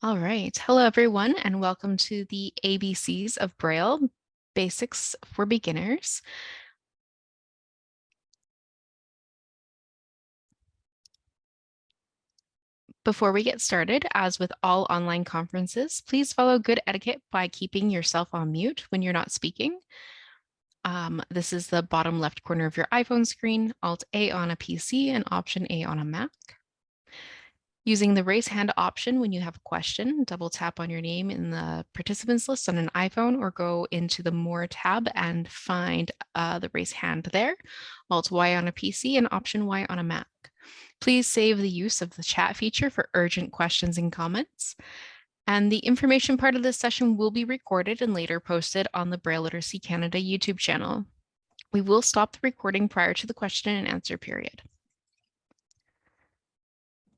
All right. Hello, everyone, and welcome to the ABCs of Braille, Basics for Beginners. Before we get started, as with all online conferences, please follow good etiquette by keeping yourself on mute when you're not speaking. Um, this is the bottom left corner of your iPhone screen, Alt A on a PC and Option A on a Mac. Using the raise hand option when you have a question, double tap on your name in the participants list on an iPhone or go into the More tab and find uh, the raise hand there, Alt Y on a PC and Option Y on a Mac. Please save the use of the chat feature for urgent questions and comments. And the information part of this session will be recorded and later posted on the Braille Literacy Canada YouTube channel. We will stop the recording prior to the question and answer period.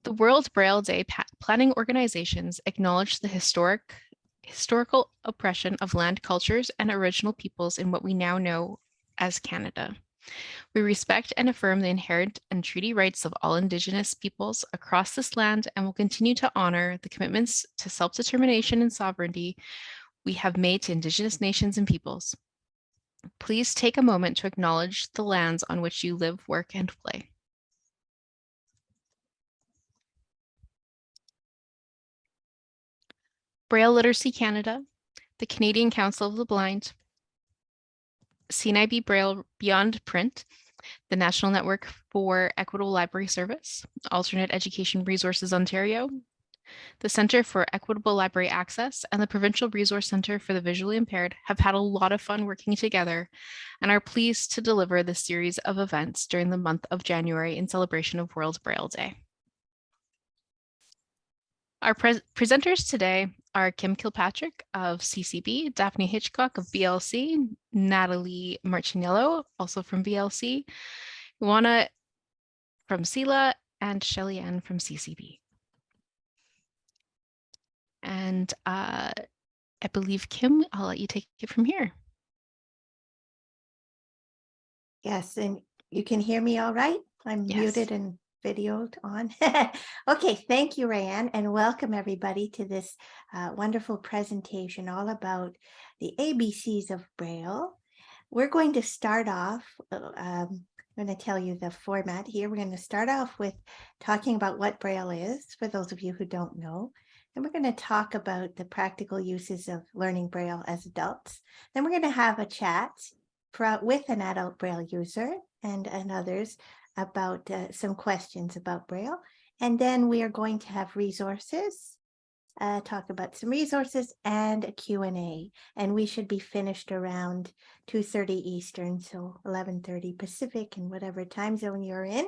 The World Braille Day planning organizations acknowledge the historic, historical oppression of land cultures and original peoples in what we now know as Canada. We respect and affirm the inherent and treaty rights of all Indigenous peoples across this land and will continue to honor the commitments to self-determination and sovereignty we have made to Indigenous nations and peoples. Please take a moment to acknowledge the lands on which you live, work, and play. Braille Literacy Canada, the Canadian Council of the Blind, CNIB Braille Beyond Print, the National Network for Equitable Library Service, Alternate Education Resources Ontario, the Centre for Equitable Library Access and the Provincial Resource Centre for the Visually Impaired have had a lot of fun working together and are pleased to deliver this series of events during the month of January in celebration of World Braille Day. Our pre presenters today are Kim Kilpatrick of CCB, Daphne Hitchcock of BLC, Natalie Martiniello, also from BLC, Juana from CELA, and Shelly Ann from CCB. And uh, I believe, Kim, I'll let you take it from here. Yes, and you can hear me all right? I'm Yes. muted and videoed on. okay, thank you, Rayanne, and welcome everybody to this uh, wonderful presentation all about the ABCs of Braille. We're going to start off, uh, um, I'm going to tell you the format here. We're going to start off with talking about what Braille is, for those of you who don't know. Then we're going to talk about the practical uses of learning Braille as adults. Then we're going to have a chat for, with an adult Braille user and, and others about uh, some questions about Braille. And then we are going to have resources, uh, talk about some resources and a Q&A. And we should be finished around 2.30 Eastern, so 11.30 Pacific and whatever time zone you're in.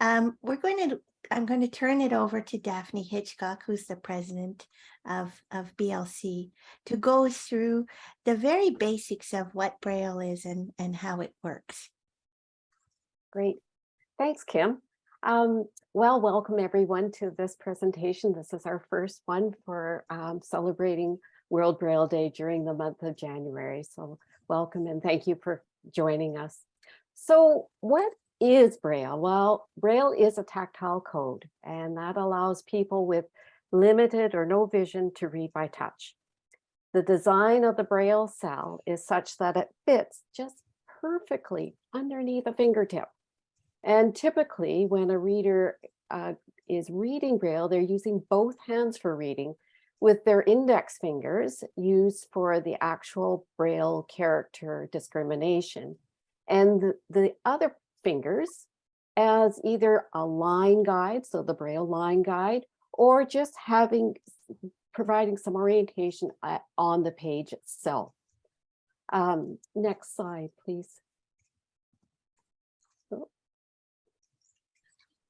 Um, we're going to, I'm going to turn it over to Daphne Hitchcock, who's the president of, of BLC, to go through the very basics of what Braille is and, and how it works. Great. Thanks, Kim. Um, well, welcome everyone to this presentation. This is our first one for um, celebrating World Braille Day during the month of January. So welcome and thank you for joining us. So what is Braille? Well, Braille is a tactile code and that allows people with limited or no vision to read by touch. The design of the Braille cell is such that it fits just perfectly underneath a fingertip. And typically when a reader uh, is reading Braille, they're using both hands for reading with their index fingers used for the actual Braille character discrimination and the, the other fingers as either a line guide, so the Braille line guide, or just having providing some orientation uh, on the page itself. Um, next slide, please.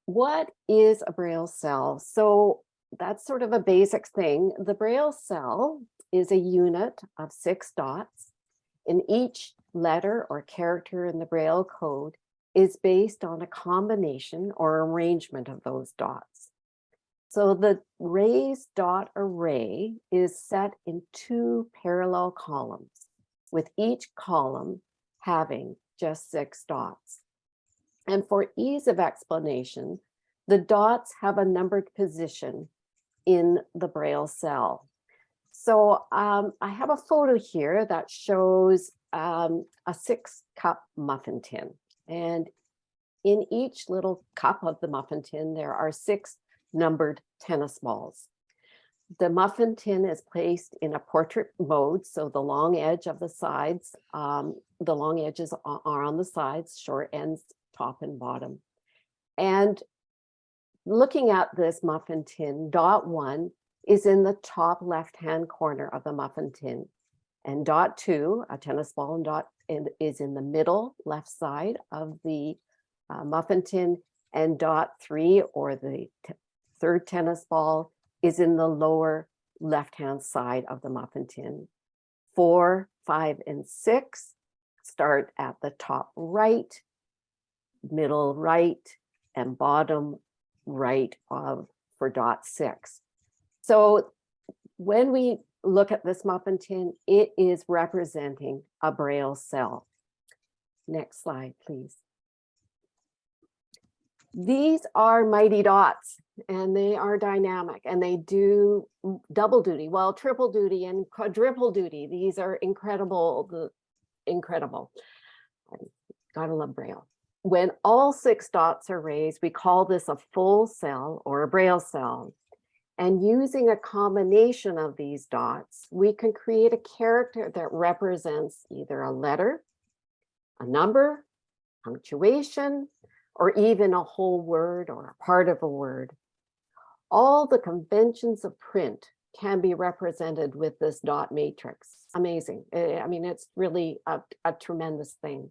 What is a Braille cell? So that's sort of a basic thing. The Braille cell is a unit of six dots and each letter or character in the Braille code is based on a combination or arrangement of those dots. So the raised dot array is set in two parallel columns with each column having just six dots. And for ease of explanation, the dots have a numbered position in the Braille cell. So um, I have a photo here that shows um, a six cup muffin tin. And in each little cup of the muffin tin, there are six numbered tennis balls. The muffin tin is placed in a portrait mode, so the long edge of the sides, um, the long edges are on the sides, short ends, top and bottom. And looking at this muffin tin, dot one is in the top left-hand corner of the muffin tin. And dot two, a tennis ball and dot in- is in the middle left side of the uh, muffin tin. And dot three, or the third tennis ball, is in the lower left-hand side of the muffin tin. Four, five, and six start at the top right, middle right, and bottom right of for dot six. So when we look at this muffin tin, it is representing a braille cell. Next slide, please. These are mighty dots and they are dynamic and they do double duty, well, triple duty and quadruple duty. These are incredible, incredible. Gotta love braille. When all six dots are raised, we call this a full cell or a braille cell. And using a combination of these dots, we can create a character that represents either a letter, a number, punctuation, or even a whole word or a part of a word. All the conventions of print can be represented with this dot matrix. Amazing. Eh, I mean, it's really a, a tremendous thing.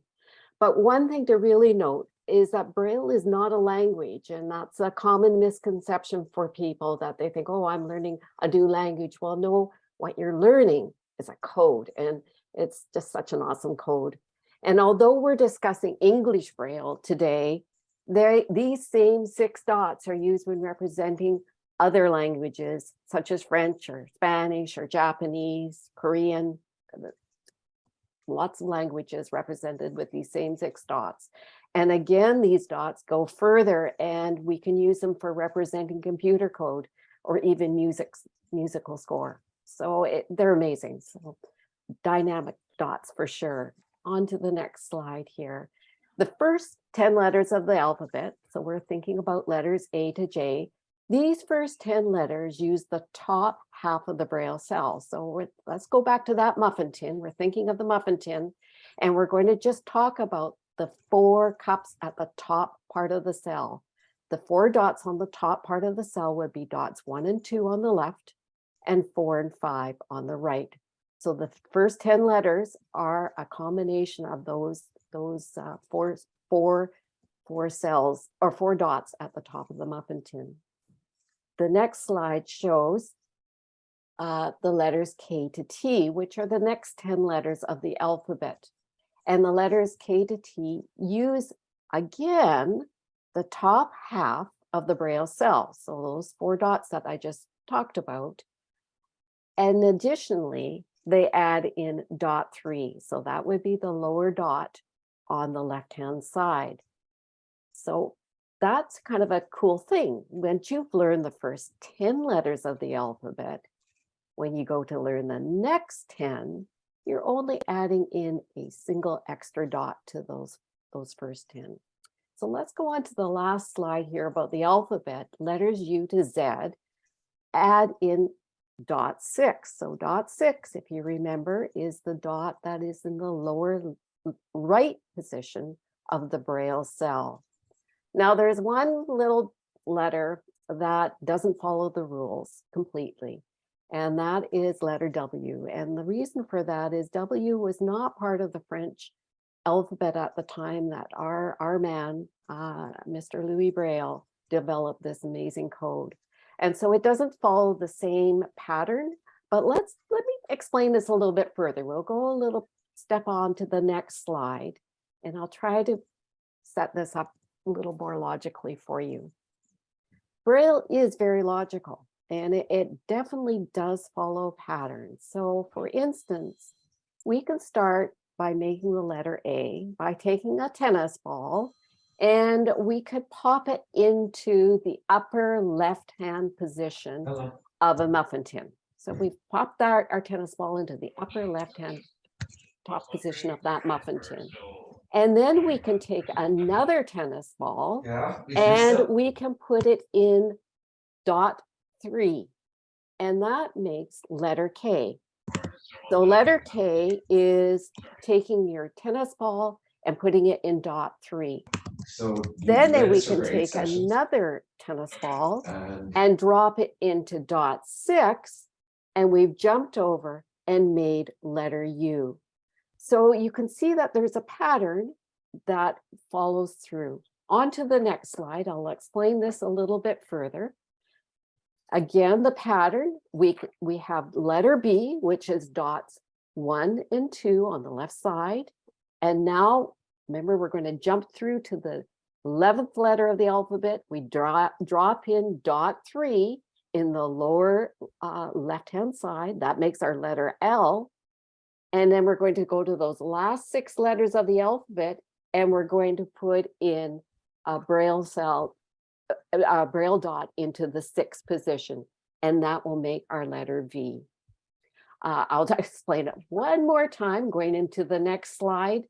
But one thing to really note is that Braille is not a language, and that's a common misconception for people that they think, oh, I'm learning a new language. Well, no, what you're learning is a code, and it's just such an awesome code. And although we're discussing English Braille today, they, these same six dots are used when representing other languages such as French or Spanish or Japanese, Korean, lots of languages represented with these same six dots. And again, these dots go further and we can use them for representing computer code or even music, musical score. So it, they're amazing. So dynamic dots for sure. On to the next slide here. The first 10 letters of the alphabet, so we're thinking about letters A to J. These first 10 letters use the top half of the braille cell. So let's go back to that muffin tin. We're thinking of the muffin tin. And we're going to just talk about the four cups at the top part of the cell. The four dots on the top part of the cell would be dots one and two on the left and four and five on the right. So the first 10 letters are a combination of those, those uh, four, four, four cells or four dots at the top of the muffin tin. The next slide shows uh, the letters K to T, which are the next 10 letters of the alphabet. And the letters K to T use, again, the top half of the braille cell. So those four dots that I just talked about. And additionally, they add in dot three. So that would be the lower dot on the left-hand side. So that's kind of a cool thing. Once you've learned the first 10 letters of the alphabet, when you go to learn the next 10, you're only adding in a single extra dot to those, those first 10. So let's go on to the last slide here about the alphabet, letters U to Z, add in dot six. So dot six, if you remember, is the dot that is in the lower right position of the braille cell. Now there's one little letter that doesn't follow the rules completely. And that is letter W. And the reason for that is W was not part of the French alphabet at the time that our, our man, uh, Mr. Louis Braille, developed this amazing code. And so it doesn't follow the same pattern, but let's, let me explain this a little bit further. We'll go a little step on to the next slide and I'll try to set this up little more logically for you. Braille is very logical and it, it definitely does follow patterns. So for instance, we can start by making the letter A by taking a tennis ball and we could pop it into the upper left-hand position of a muffin tin. So hmm. we've popped our, our tennis ball into the upper left-hand top position of that muffin tin. And then we can take another tennis ball and we can put it in dot three. And that makes letter K. So letter K is taking your tennis ball and putting it in dot three. So. Then these we can take sessions. another tennis ball And and drop it into dot six. And we've jumped over and made letter U. So you can see that there's a pattern that follows through. On to the next slide. I'll explain this a little bit further. Again, the pattern, we, we have letter B, which is dots one and two on the left side. And now, remember, we're going to jump through to the 11th letter of the alphabet. We drop, drop in dot three in the lower uh, left-hand side. That makes our letter L. And then we're going to go to those last six letters of the alphabet and we're going to put in a braille cell, a a braille dot into the sixth position. And that will make our letter V. Uh, I'll explain it one more time, going into the next slide.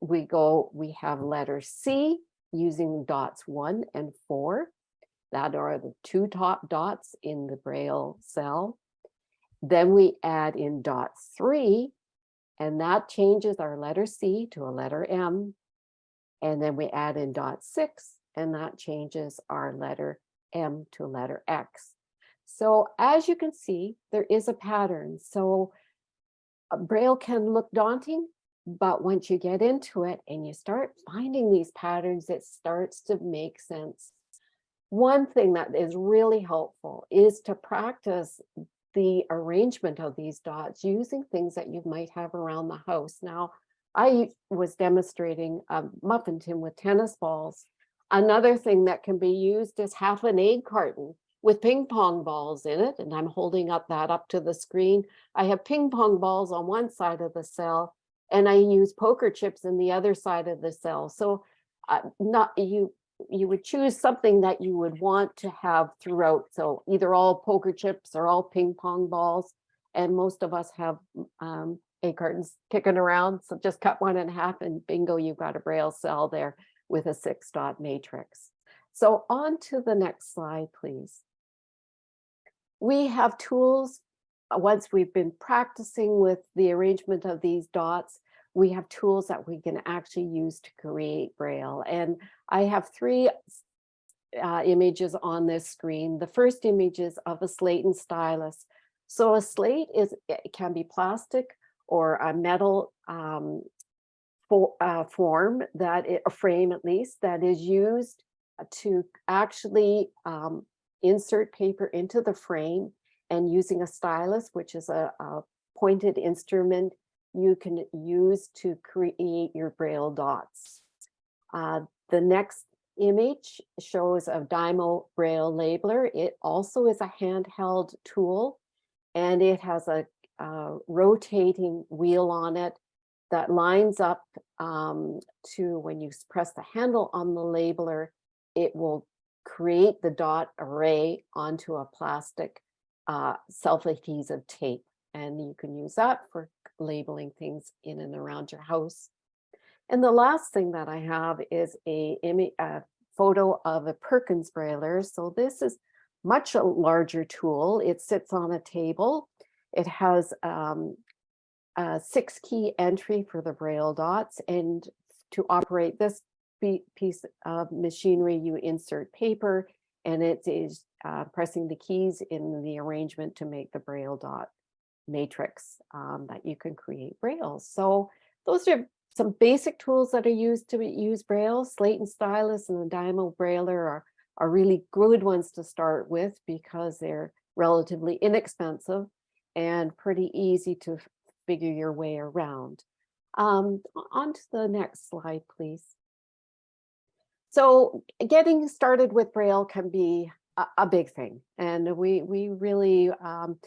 We go, we have letter C using dots one and four. That are the two top dots in the braille cell. Then we add in dot three, and that changes our letter C to a letter M. And then we add in dot six, and that changes our letter M to letter X. So as you can see, there is a pattern. So uh, Braille can look daunting, but once you get into it and you start finding these patterns, it starts to make sense. One thing that is really helpful is to practice the arrangement of these dots using things that you might have around the house. Now, I was demonstrating a muffin tin with tennis balls. Another thing that can be used is half an egg carton with ping pong balls in it. And I'm holding up that up to the screen. I have ping pong balls on one side of the cell and I use poker chips in the other side of the cell. So uh, not you, you would choose something that you would want to have throughout. So either all poker chips or all ping pong balls. And most of us have um, egg cartons kicking around. So just cut one in half and bingo, you've got a braille cell there with a six dot matrix. So on to the next slide, please. We have tools, uh, once we've been practicing with the arrangement of these dots, we have tools that we can actually use to create Braille. And I have three uh, images on this screen. The first image is of a slate and stylus. So a slate is it can be plastic or a metal um, for, uh, form that it, a frame at least that is used to actually um, insert paper into the frame and using a stylus, which is a, a pointed instrument you can use to create your braille dots. Uh, the next image shows a Dymo braille labeler. It also is a handheld tool and it has a, uh rotating wheel on it that lines up um, to when you press the handle on the labeler, it will create the dot array onto a plastic uh, self-adhesive tape. And you can use that for labeling things in and around your house. And the last thing that I have is a, a photo of a Perkins brailer. So this is much a larger tool. It sits on a table. It has um, a six key entry for the braille dots and to operate this piece of machinery, you insert paper and it is uh, pressing the keys in the arrangement to make the braille dot matrix um, that you can create braille. So those are some basic tools that are used to use braille. Slate and stylus and the Dymo brailer are, are really good ones to start with because they're relatively inexpensive and pretty easy to figure your way around. Um, on to the next slide, please. So getting started with Braille can be a, a big thing, and we we really um,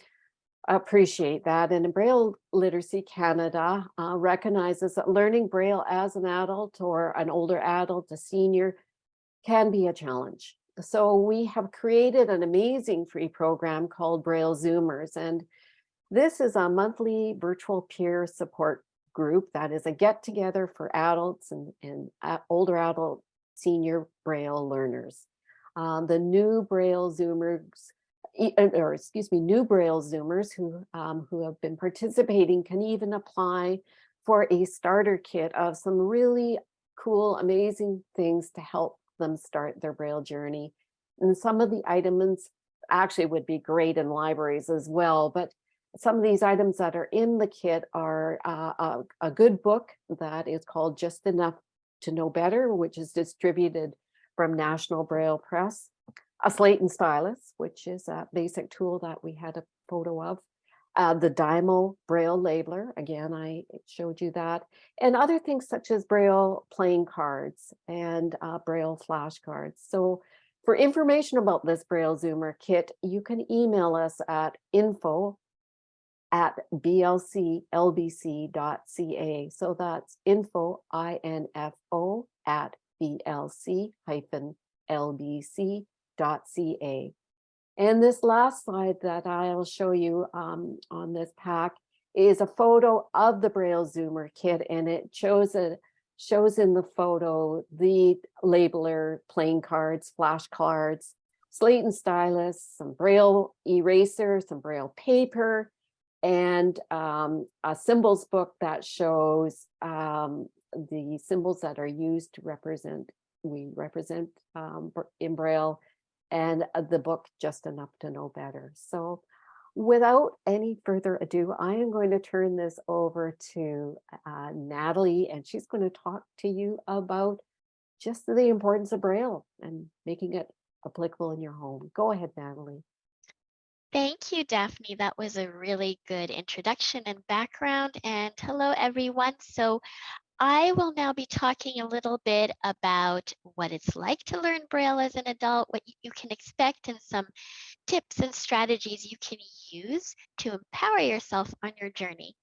appreciate that. And Braille Literacy Canada uh, recognizes that learning Braille as an adult or an older adult, a senior, can be a challenge. so we have created an amazing free program called Braille Zoomers. And this is a monthly virtual peer support group that is a get together for adults and, and uh, older adult senior Braille learners. Um, the new Braille Zoomers, uh, or excuse me, new Braille Zoomers who, um, who have been participating can even apply for a starter kit of some really cool, amazing things to help them start their Braille journey. And some of the items actually would be great in libraries as well, but some of these items that are in the kit are uh, a, a good book that is called Just Enough to Know Better, which is distributed from National Braille Press, a slate and stylus, which is a basic tool that we had a photo of, uh, the Dymo Braille labeler, again, I showed you that, and other things such as Braille playing cards and uh, Braille flashcards. So for information about this Braille Zoomer kit, you can email us at info at blclbc.ca. So that's info, I-N-F-O, at blc lbc.ca. And this last slide that I'll show you um, on this pack is a photo of the Braille Zoomer kit, and it shows a shows in the photo the labeler, playing cards, flashcards, slate and stylus, some Braille eraser, some Braille paper, and um, a symbols book that shows um, the symbols that are used to represent, we represent um, in Braille and uh, the book Just Enough to Know Better. So without any further ado, I am going to turn this over to uh, Natalie, and she's going to talk to you about just the importance of Braille and making it applicable in your home. Go ahead, Natalie. Thank you, Daphne. That was a really good introduction and background. And hello, everyone. So I will now be talking a little bit about what it's like to learn Braille as an adult, what you can expect, and some tips and strategies you can use to empower yourself on your journey.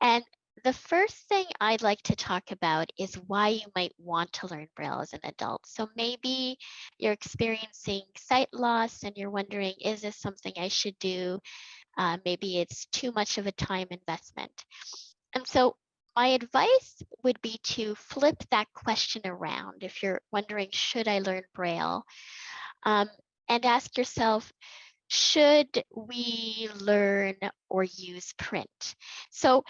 And the first thing I'd like to talk about is why you might want to learn Braille as an adult. So maybe you're experiencing sight loss and you're wondering, is this something I should do? Uh, maybe it's too much of a time investment. And so my advice would be to flip that question around if you're wondering, should I learn Braille? Um, and ask yourself, should we learn or use print? So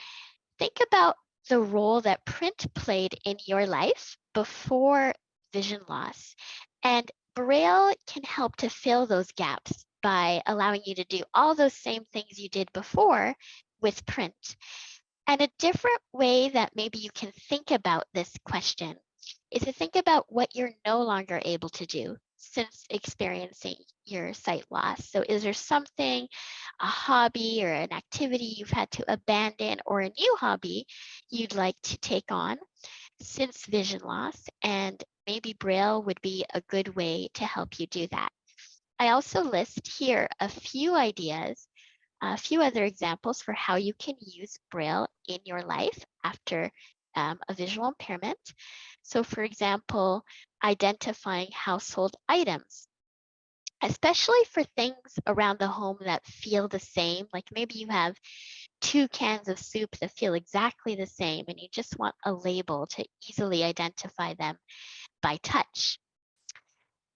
think about the role that print played in your life before vision loss. And Braille can help to fill those gaps by allowing you to do all those same things you did before with print. And a different way that maybe you can think about this question is to think about what you're no longer able to do since experiencing your sight loss. So is there something, a hobby or an activity you've had to abandon or a new hobby you'd like to take on since vision loss? And maybe Braille would be a good way to help you do that. I also list here a few ideas a few other examples for how you can use Braille in your life after um, a visual impairment. So for example, identifying household items, especially for things around the home that feel the same, like maybe you have two cans of soup that feel exactly the same and you just want a label to easily identify them by touch.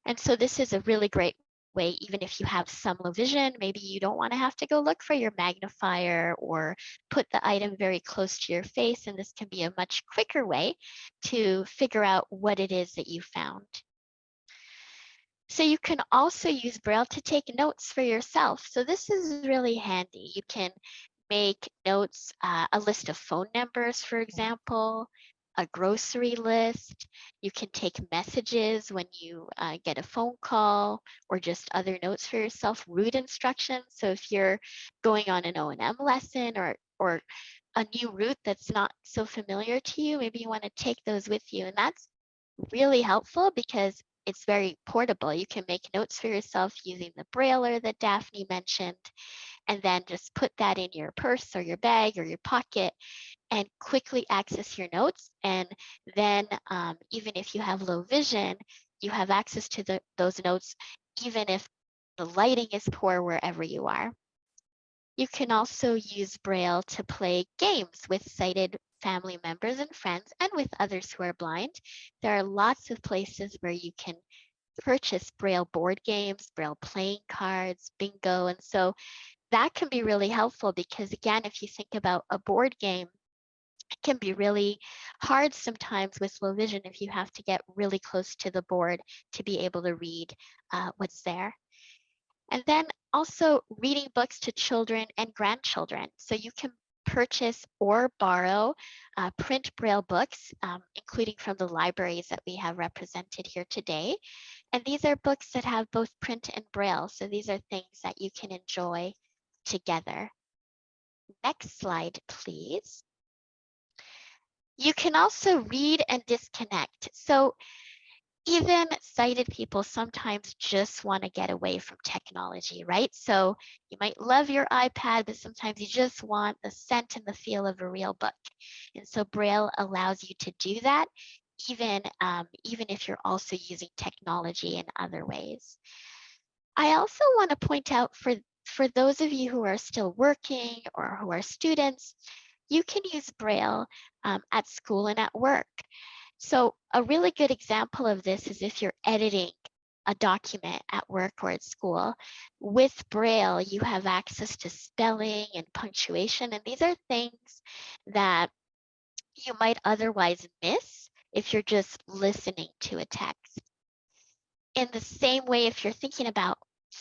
And so this is a really great way, even if you have some low vision, maybe you don't want to have to go look for your magnifier or put the item very close to your face. And this can be a much quicker way to figure out what it is that you found. So you can also use Braille to take notes for yourself. So this is really handy. You can make notes, uh, a list of phone numbers, for example, a grocery list. You can take messages when you uh, get a phone call or just other notes for yourself, route instructions. So if you're going on an O&M lesson or, or a new route that's not so familiar to you, maybe you want to take those with you. And that's really helpful because it's very portable. You can make notes for yourself using the brailer that Daphne mentioned, and then just put that in your purse or your bag or your pocket and quickly access your notes. And then um, even if you have low vision, you have access to the, those notes even if the lighting is poor wherever you are. You can also use Braille to play games with sighted family members and friends and with others who are blind. There are lots of places where you can purchase Braille board games, Braille playing cards, bingo. And so that can be really helpful because again, if you think about a board game, it can be really hard sometimes with low vision if you have to get really close to the board to be able to read uh, what's there. And then also reading books to children and grandchildren. So you can purchase or borrow uh, print braille books, um, including from the libraries that we have represented here today. And these are books that have both print and braille. So these are things that you can enjoy together. Next slide, please. You can also read and disconnect. So even sighted people sometimes just want to get away from technology, right? So you might love your iPad, but sometimes you just want the scent and the feel of a real book. And so Braille allows you to do that, even, um, even if you're also using technology in other ways. I also want to point out for, for those of you who are still working or who are students, you can use Braille um, at school and at work. So a really good example of this is if you're editing a document at work or at school. With Braille, you have access to spelling and punctuation, and these are things that you might otherwise miss if you're just listening to a text. In the same way, if you're thinking about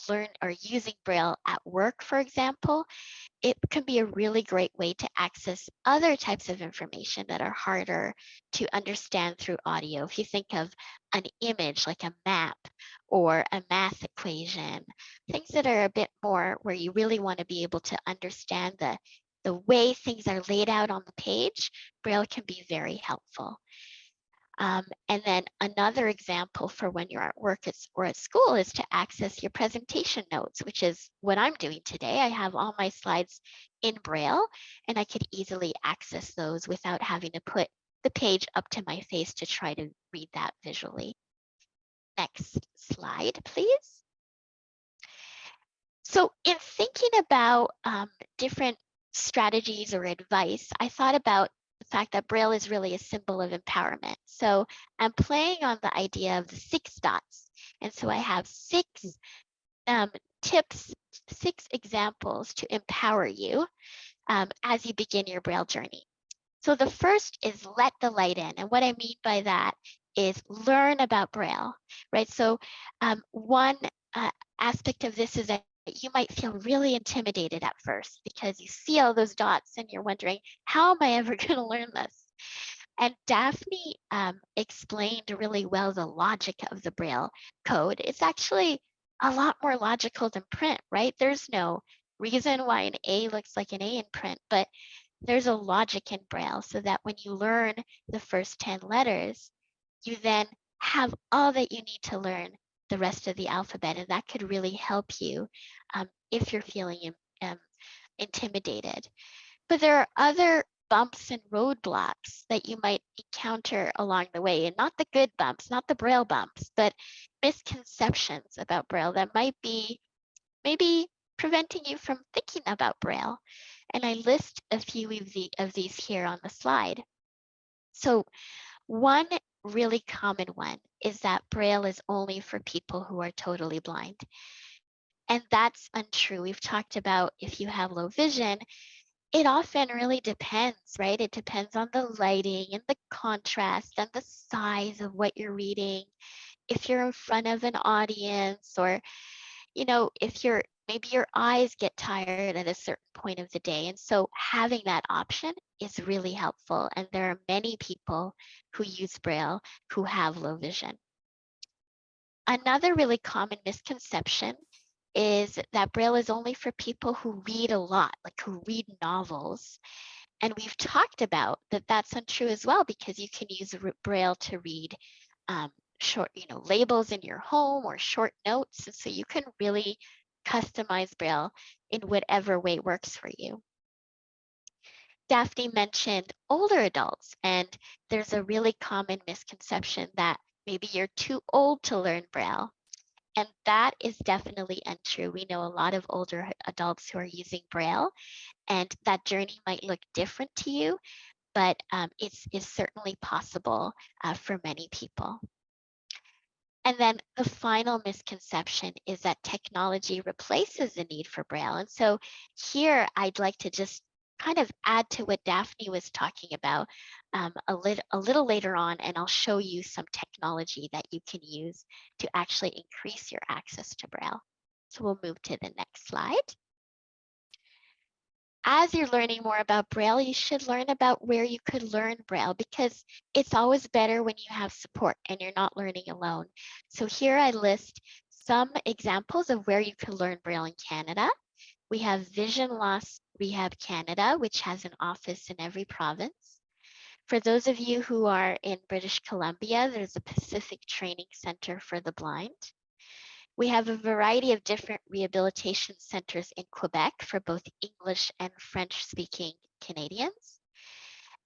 learn or using Braille at work, for example, it can be a really great way to access other types of information that are harder to understand through audio. If you think of an image like a map or a math equation, things that are a bit more where you really want to be able to understand the, the way things are laid out on the page, Braille can be very helpful. Um, and then another example for when you're at work or at school is to access your presentation notes, which is what I'm doing today. I have all my slides in Braille and I could easily access those without having to put the page up to my face to try to read that visually. Next slide, please. So in thinking about um, different strategies or advice, I thought about fact that Braille is really a symbol of empowerment. So I'm playing on the idea of the six dots. And so I have six um, tips, six examples to empower you um, as you begin your Braille journey. So the first is let the light in. And what I mean by that is learn about Braille, right? So um, one uh, aspect of this is that you might feel really intimidated at first because you see all those dots and you're wondering, how am I ever going to learn this? And Daphne um, explained really well the logic of the Braille code. It's actually a lot more logical than print, right? There's no reason why an A looks like an A in print, but there's a logic in Braille so that when you learn the first 10 letters, you then have all that you need to learn the rest of the alphabet. And that could really help you um, if you're feeling um, intimidated. But there are other bumps and roadblocks that you might encounter along the way, and not the good bumps, not the Braille bumps, but misconceptions about Braille that might be maybe preventing you from thinking about Braille. And I list a few of, the, of these here on the slide. So one really common one is that Braille is only for people who are totally blind. And that's untrue. We've talked about if you have low vision, it often really depends, right? It depends on the lighting and the contrast and the size of what you're reading. If you're in front of an audience or, you know, if you're maybe your eyes get tired at a certain point of the day. And so having that option is really helpful. And there are many people who use Braille who have low vision. Another really common misconception is that Braille is only for people who read a lot, like who read novels. And we've talked about that that's untrue as well, because you can use Braille to read um, short, you know, labels in your home or short notes. So you can really customize Braille in whatever way works for you. Daphne mentioned older adults, and there's a really common misconception that Maybe you're too old to learn Braille. And that is definitely untrue. We know a lot of older adults who are using Braille, and that journey might look different to you, but um, it's, it's certainly possible uh, for many people. And then the final misconception is that technology replaces the need for Braille. And so here I'd like to just kind of add to what Daphne was talking about um, a, lit a little later on, and I'll show you some technology that you can use to actually increase your access to Braille. So we'll move to the next slide. As you're learning more about Braille, you should learn about where you could learn Braille because it's always better when you have support and you're not learning alone. So here I list some examples of where you could learn Braille in Canada. We have Vision Loss Rehab Canada, which has an office in every province. For those of you who are in British Columbia, there's a Pacific Training Center for the Blind. We have a variety of different rehabilitation centers in Quebec for both English and French speaking Canadians.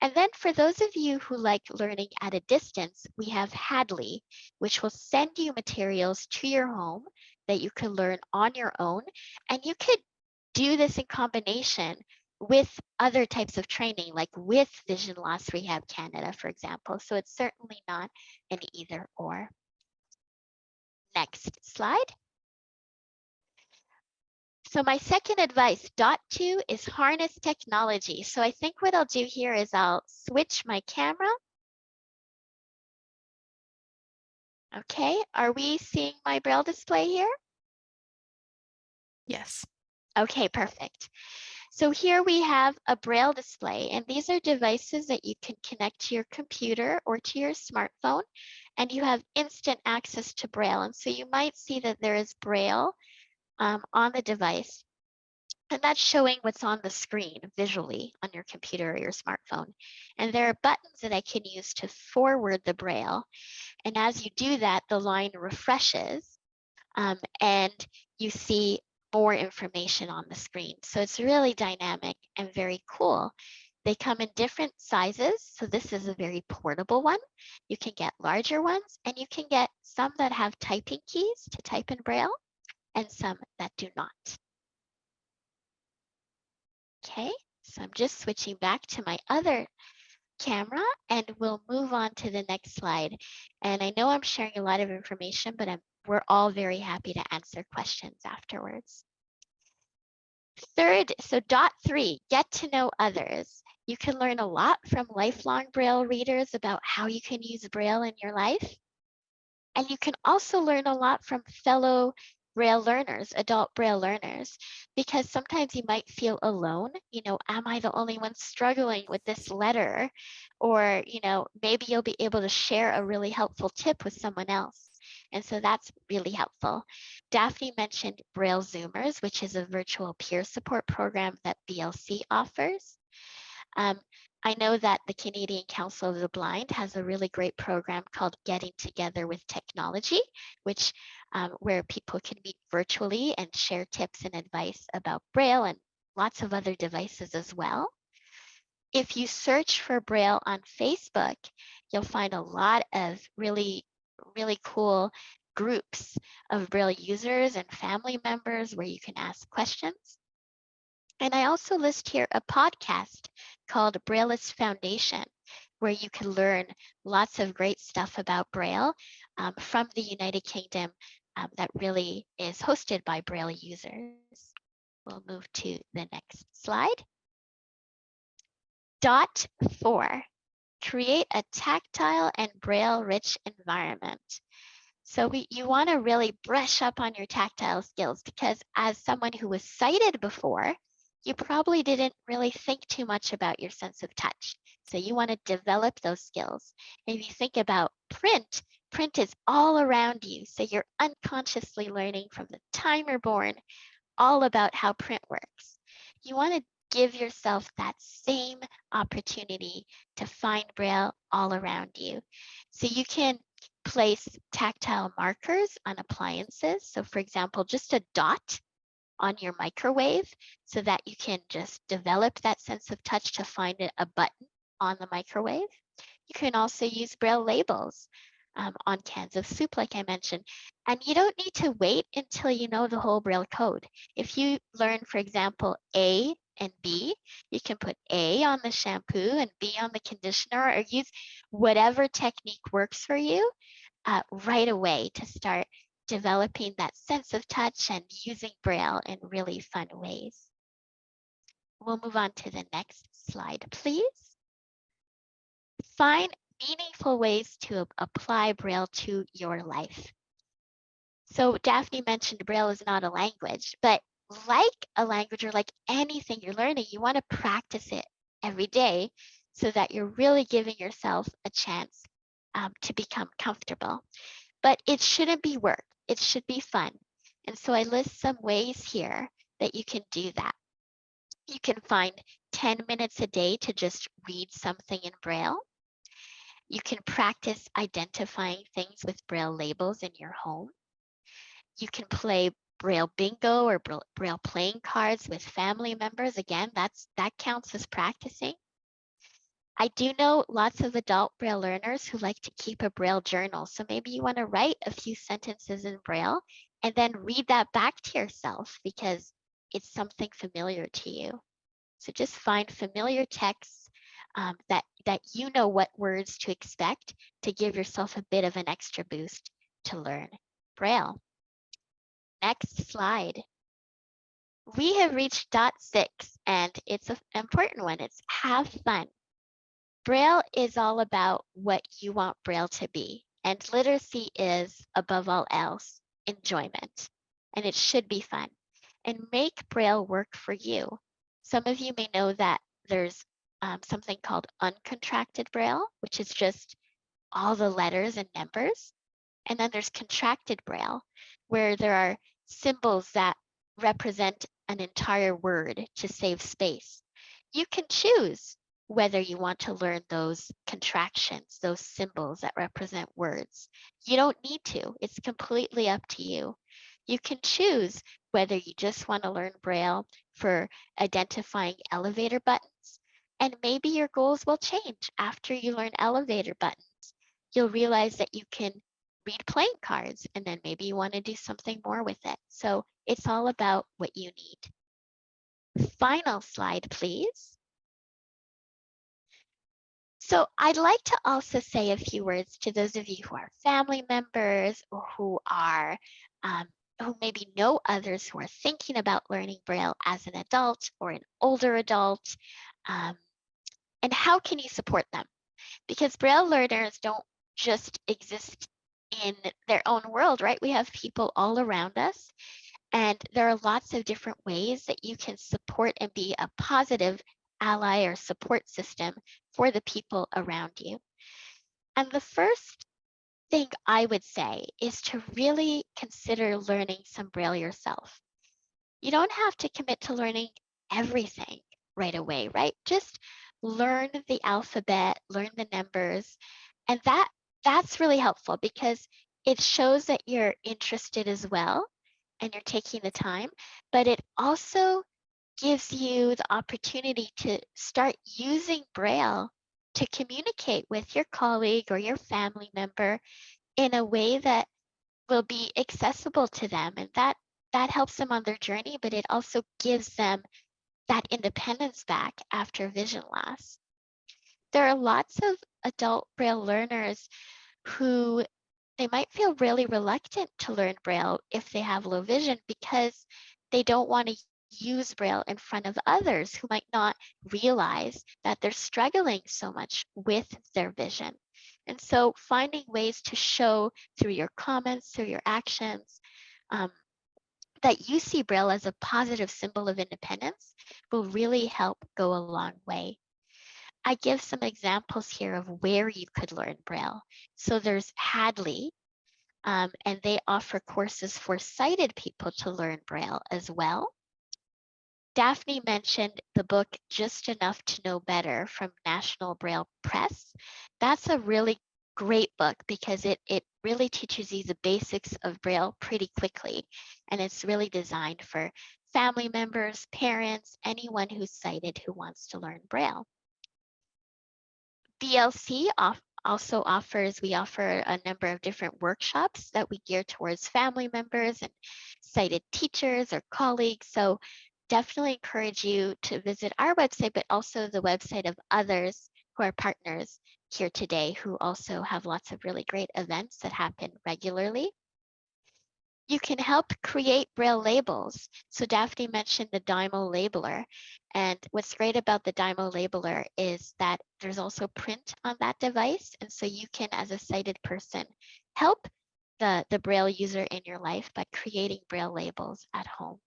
And then for those of you who like learning at a distance, we have Hadley, which will send you materials to your home that you can learn on your own. And you could do this in combination with other types of training, like with Vision Loss Rehab Canada, for example. So it's certainly not an either or. Next slide. So my second advice, dot two, is harness technology. So I think what I'll do here is I'll switch my camera. Okay, are we seeing my Braille display here? Yes. Okay, perfect. So here we have a Braille display, and these are devices that you can connect to your computer or to your smartphone, and you have instant access to Braille. And so you might see that there is Braille um, on the device, and that's showing what's on the screen visually on your computer or your smartphone. And there are buttons that I can use to forward the Braille. And as you do that, the line refreshes um, and you see more information on the screen. So it's really dynamic and very cool. They come in different sizes. So this is a very portable one. You can get larger ones and you can get some that have typing keys to type in Braille and some that do not. Okay, so I'm just switching back to my other camera and we'll move on to the next slide. And I know I'm sharing a lot of information, but I'm we're all very happy to answer questions afterwards. Third, so dot three, get to know others. You can learn a lot from lifelong Braille readers about how you can use Braille in your life. And you can also learn a lot from fellow Braille learners, adult Braille learners, because sometimes you might feel alone. You know, am I the only one struggling with this letter? Or, you know, maybe you'll be able to share a really helpful tip with someone else. And so that's really helpful. Daphne mentioned Braille Zoomers, which is a virtual peer support program that BLC offers. Um, I know that the Canadian Council of the Blind has a really great program called Getting Together with Technology, which um, where people can meet virtually and share tips and advice about Braille and lots of other devices as well. If you search for Braille on Facebook, you'll find a lot of really really cool groups of Braille users and family members where you can ask questions. And I also list here a podcast called Brailleist Foundation, where you can learn lots of great stuff about Braille um, from the United Kingdom um, that really is hosted by Braille users. We'll move to the next slide. Dot four, create a tactile and braille rich environment. So we, you want to really brush up on your tactile skills because as someone who was sighted before, you probably didn't really think too much about your sense of touch. So you want to develop those skills. And if you think about print, print is all around you. So you're unconsciously learning from the time you're born all about how print works. You want to give yourself that same opportunity to find Braille all around you. So you can place tactile markers on appliances. So for example, just a dot on your microwave so that you can just develop that sense of touch to find a button on the microwave. You can also use Braille labels um, on cans of soup, like I mentioned. And you don't need to wait until you know the whole Braille code. If you learn, for example, A and B, you can put A on the shampoo and B on the conditioner or use whatever technique works for you uh, right away to start developing that sense of touch and using Braille in really fun ways. We'll move on to the next slide, please. Find meaningful ways to apply Braille to your life. So Daphne mentioned Braille is not a language, but like a language or like anything you're learning, you want to practice it every day so that you're really giving yourself a chance um, to become comfortable. But it shouldn't be work, it should be fun. And so I list some ways here that you can do that. You can find 10 minutes a day to just read something in Braille. You can practice identifying things with Braille labels in your home. You can play Braille bingo or Braille playing cards with family members. Again, that's that counts as practicing. I do know lots of adult Braille learners who like to keep a Braille journal. So maybe you want to write a few sentences in Braille and then read that back to yourself because it's something familiar to you. So just find familiar texts um, that, that you know what words to expect to give yourself a bit of an extra boost to learn Braille. Next slide. We have reached dot six and it's an important one. It's have fun. Braille is all about what you want Braille to be. And literacy is, above all else, enjoyment. And it should be fun. And make Braille work for you. Some of you may know that there's um, something called uncontracted Braille, which is just all the letters and numbers. And then there's contracted Braille, where there are symbols that represent an entire word to save space. You can choose whether you want to learn those contractions, those symbols that represent words. You don't need to, it's completely up to you. You can choose whether you just want to learn Braille for identifying elevator buttons and maybe your goals will change after you learn elevator buttons. You'll realize that you can read playing cards and then maybe you want to do something more with it. So it's all about what you need. Final slide, please. So I'd like to also say a few words to those of you who are family members or who are um, who maybe know others who are thinking about learning Braille as an adult or an older adult. Um, and how can you support them? Because Braille learners don't just exist in their own world, right? We have people all around us. And there are lots of different ways that you can support and be a positive ally or support system for the people around you. And the first thing I would say is to really consider learning some Braille yourself. You don't have to commit to learning everything right away, right? Just learn the alphabet, learn the numbers. And that that's really helpful because it shows that you're interested as well and you're taking the time, but it also gives you the opportunity to start using Braille to communicate with your colleague or your family member in a way that will be accessible to them. And that, that helps them on their journey, but it also gives them that independence back after vision loss. There are lots of adult Braille learners who they might feel really reluctant to learn Braille if they have low vision because they don't want to use Braille in front of others who might not realize that they're struggling so much with their vision. And so finding ways to show through your comments, through your actions, um, that you see Braille as a positive symbol of independence will really help go a long way. I give some examples here of where you could learn Braille. So there's Hadley, um, and they offer courses for sighted people to learn Braille as well. Daphne mentioned the book Just Enough to Know Better from National Braille Press. That's a really great book because it, it really teaches you the basics of Braille pretty quickly. And it's really designed for family members, parents, anyone who's sighted who wants to learn Braille. BLC off, also offers, we offer a number of different workshops that we gear towards family members and sighted teachers or colleagues. So definitely encourage you to visit our website, but also the website of others who are partners here today who also have lots of really great events that happen regularly. You can help create Braille labels. So Daphne mentioned the Dymo labeler. And what's great about the Dymo labeler is that there's also print on that device. And so you can, as a sighted person, help the, the Braille user in your life by creating Braille labels at home.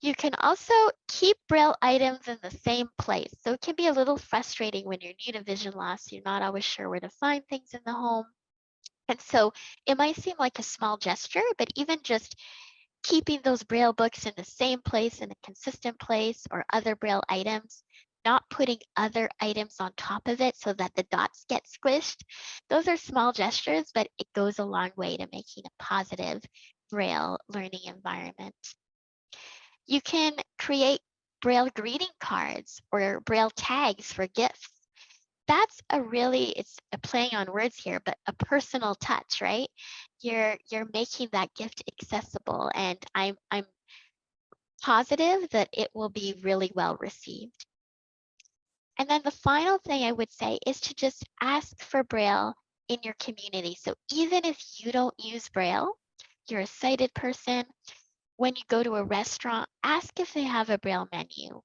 You can also keep Braille items in the same place. So it can be a little frustrating when you're new to vision loss. You're not always sure where to find things in the home. And so it might seem like a small gesture, but even just keeping those Braille books in the same place in a consistent place or other Braille items, not putting other items on top of it so that the dots get squished. Those are small gestures, but it goes a long way to making a positive Braille learning environment. You can create Braille greeting cards or Braille tags for gifts. That's a really it's a playing on words here but a personal touch right? You're you're making that gift accessible and i'm i'm positive that it will be really well received. And then the final thing i would say is to just ask for braille in your community. So even if you don't use braille you're a sighted person when you go to a restaurant ask if they have a braille menu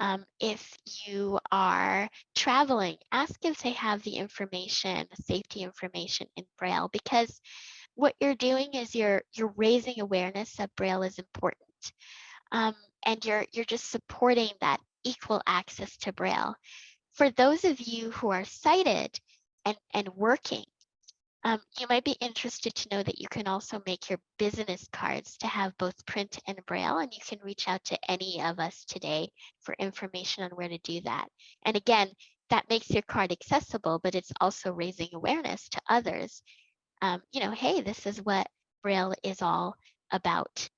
um, if you are traveling, ask if they have the information, the safety information in Braille, because what you're doing is you're you're raising awareness that Braille is important, um, and you're you're just supporting that equal access to Braille. For those of you who are sighted and and working, um, you might be interested to know that you can also make your business cards to have both print and braille, and you can reach out to any of us today for information on where to do that. And again, that makes your card accessible, but it's also raising awareness to others. Um, you know, hey, this is what braille is all about.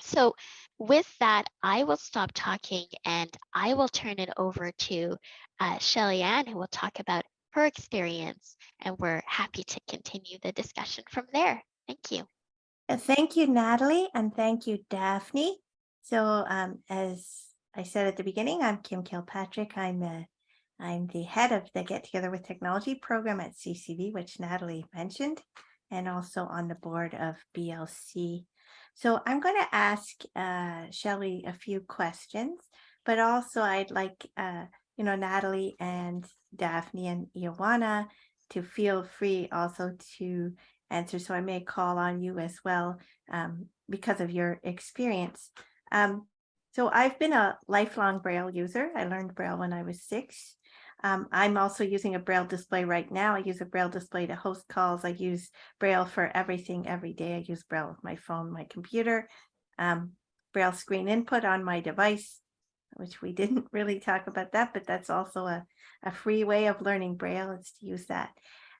So with that, I will stop talking and I will turn it over to uh, Shelly Ann, who will talk about her experience, and we're happy to continue the discussion from there. Thank you. Uh, Thank you, Natalie, and thank you, Daphne. So um, as I said at the beginning, I'm Kim Kilpatrick. I'm the, I'm the head of the Get Together with Technology program at CCB, which Natalie mentioned, and also on the board of BLC. So I'm going to ask uh, Shelley a few questions, but also I'd like, uh, you know, Natalie and Daphne and Ioana to feel free also to answer. So I may call on you as well um, because of your experience. Um, so I've been a lifelong Braille user. I learned Braille when I was six. Um, I'm also using a Braille display right now. I use a Braille display to host calls. I use Braille for everything every day. I use Braille with my phone, my computer, um, Braille screen input on my device, which we didn't really talk about that, but that's also a, a free way of learning Braille is to use that.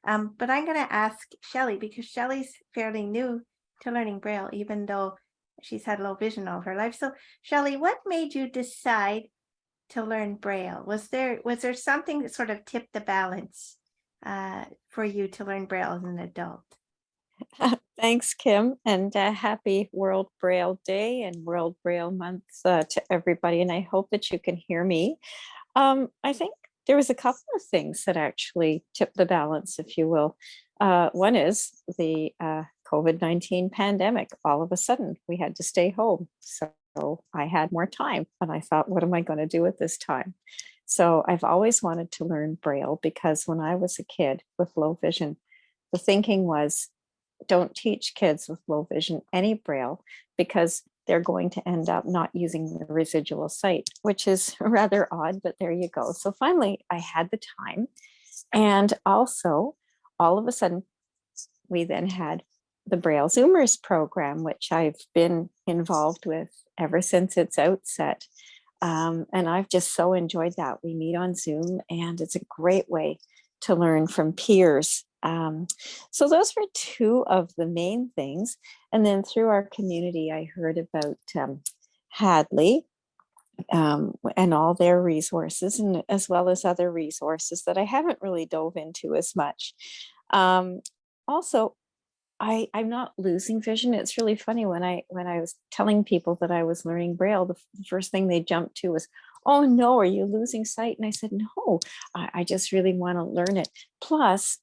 Um, but I'm going to ask Shelly because Shelly's fairly new to learning Braille, even though she's had low vision all her life. So Shelly, what made you decide to learn Braille? Was there was there something that sort of tipped the balance uh, for you to learn Braille as an adult? Thanks, Kim, and uh, happy World Braille Day and World Braille Month uh, to everybody. And I hope that you can hear me. Um, I think there was a couple of things that actually tipped the balance, if you will. Uh, one is the uh, COVID-19 pandemic. All of a sudden, we had to stay home. So I had more time and I thought, what am I going to do with this time? So I've always wanted to learn Braille because when I was a kid with low vision, the thinking was don't teach kids with low vision any Braille because they're going to end up not using the residual sight, which is rather odd, but there you go. So finally, I had the time. And also, all of a sudden, we then had the Braille Zoomers program, which I've been involved with ever since its outset. Um, and I've just so enjoyed that. We meet on Zoom and it's a great way to learn from peers um, so those were two of the main things. And then through our community, I heard about um, Hadley um, and all their resources, and as well as other resources that I haven't really dove into as much. Um, also, I, I'm not losing vision. It's really funny when I when I was telling people that I was learning Braille, the, the first thing they jumped to was, "Oh no, are you losing sight?" And I said, "No, I, I just really want to learn it. Plus,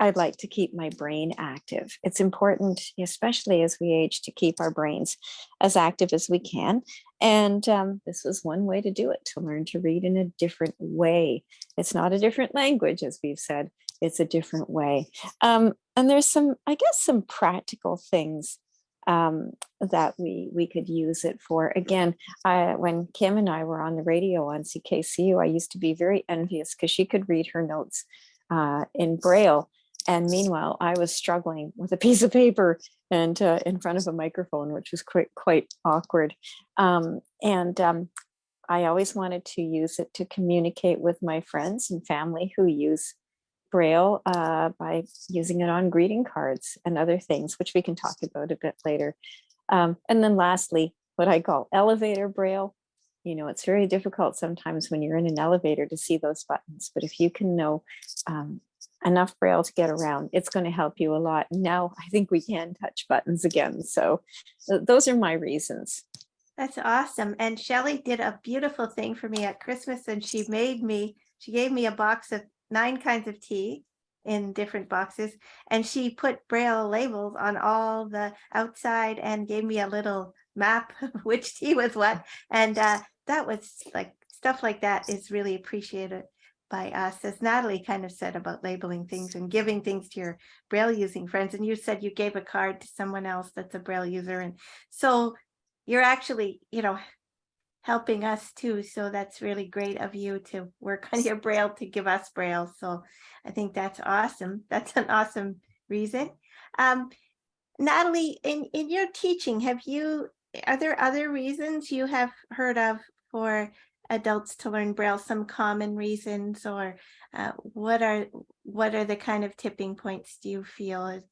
I'd like to keep my brain active. It's important, especially as we age, to keep our brains as active as we can. And um, this was one way to do it, to learn to read in a different way. It's not a different language, as we've said, it's a different way. Um, and there's some, I guess, some practical things um, that we we could use it for. Again, I, when Kim and I were on the radio on CKCU, I used to be very envious because she could read her notes uh, in Braille. And meanwhile, I was struggling with a piece of paper and uh, in front of a microphone, which was quite quite awkward. Um, and um, I always wanted to use it to communicate with my friends and family who use Braille uh, by using it on greeting cards and other things, which we can talk about a bit later. Um, and then lastly, what I call elevator Braille. You know, it's very difficult sometimes when you're in an elevator to see those buttons, but if you can know um, enough Braille to get around, it's going to help you a lot. Now I think we can touch buttons again. So those are my reasons. That's awesome. And Shelley did a beautiful thing for me at Christmas and she made me, she gave me a box of nine kinds of tea in different boxes and she put braille labels on all the outside and gave me a little map of which tea was what. And uh, that was like, stuff like that is really appreciated by us, as Natalie kind of said about labeling things and giving things to your braille using friends. And you said you gave a card to someone else that's a braille user. And so you're actually, you know, helping us too. So that's really great of you to work on your braille to give us braille. So I think that's awesome. That's an awesome reason. Um, Natalie, in, in your teaching, have you, are there other reasons you have heard of for adults to learn braille, some common reasons or uh, what are, what are the kind of tipping points do you feel? Is,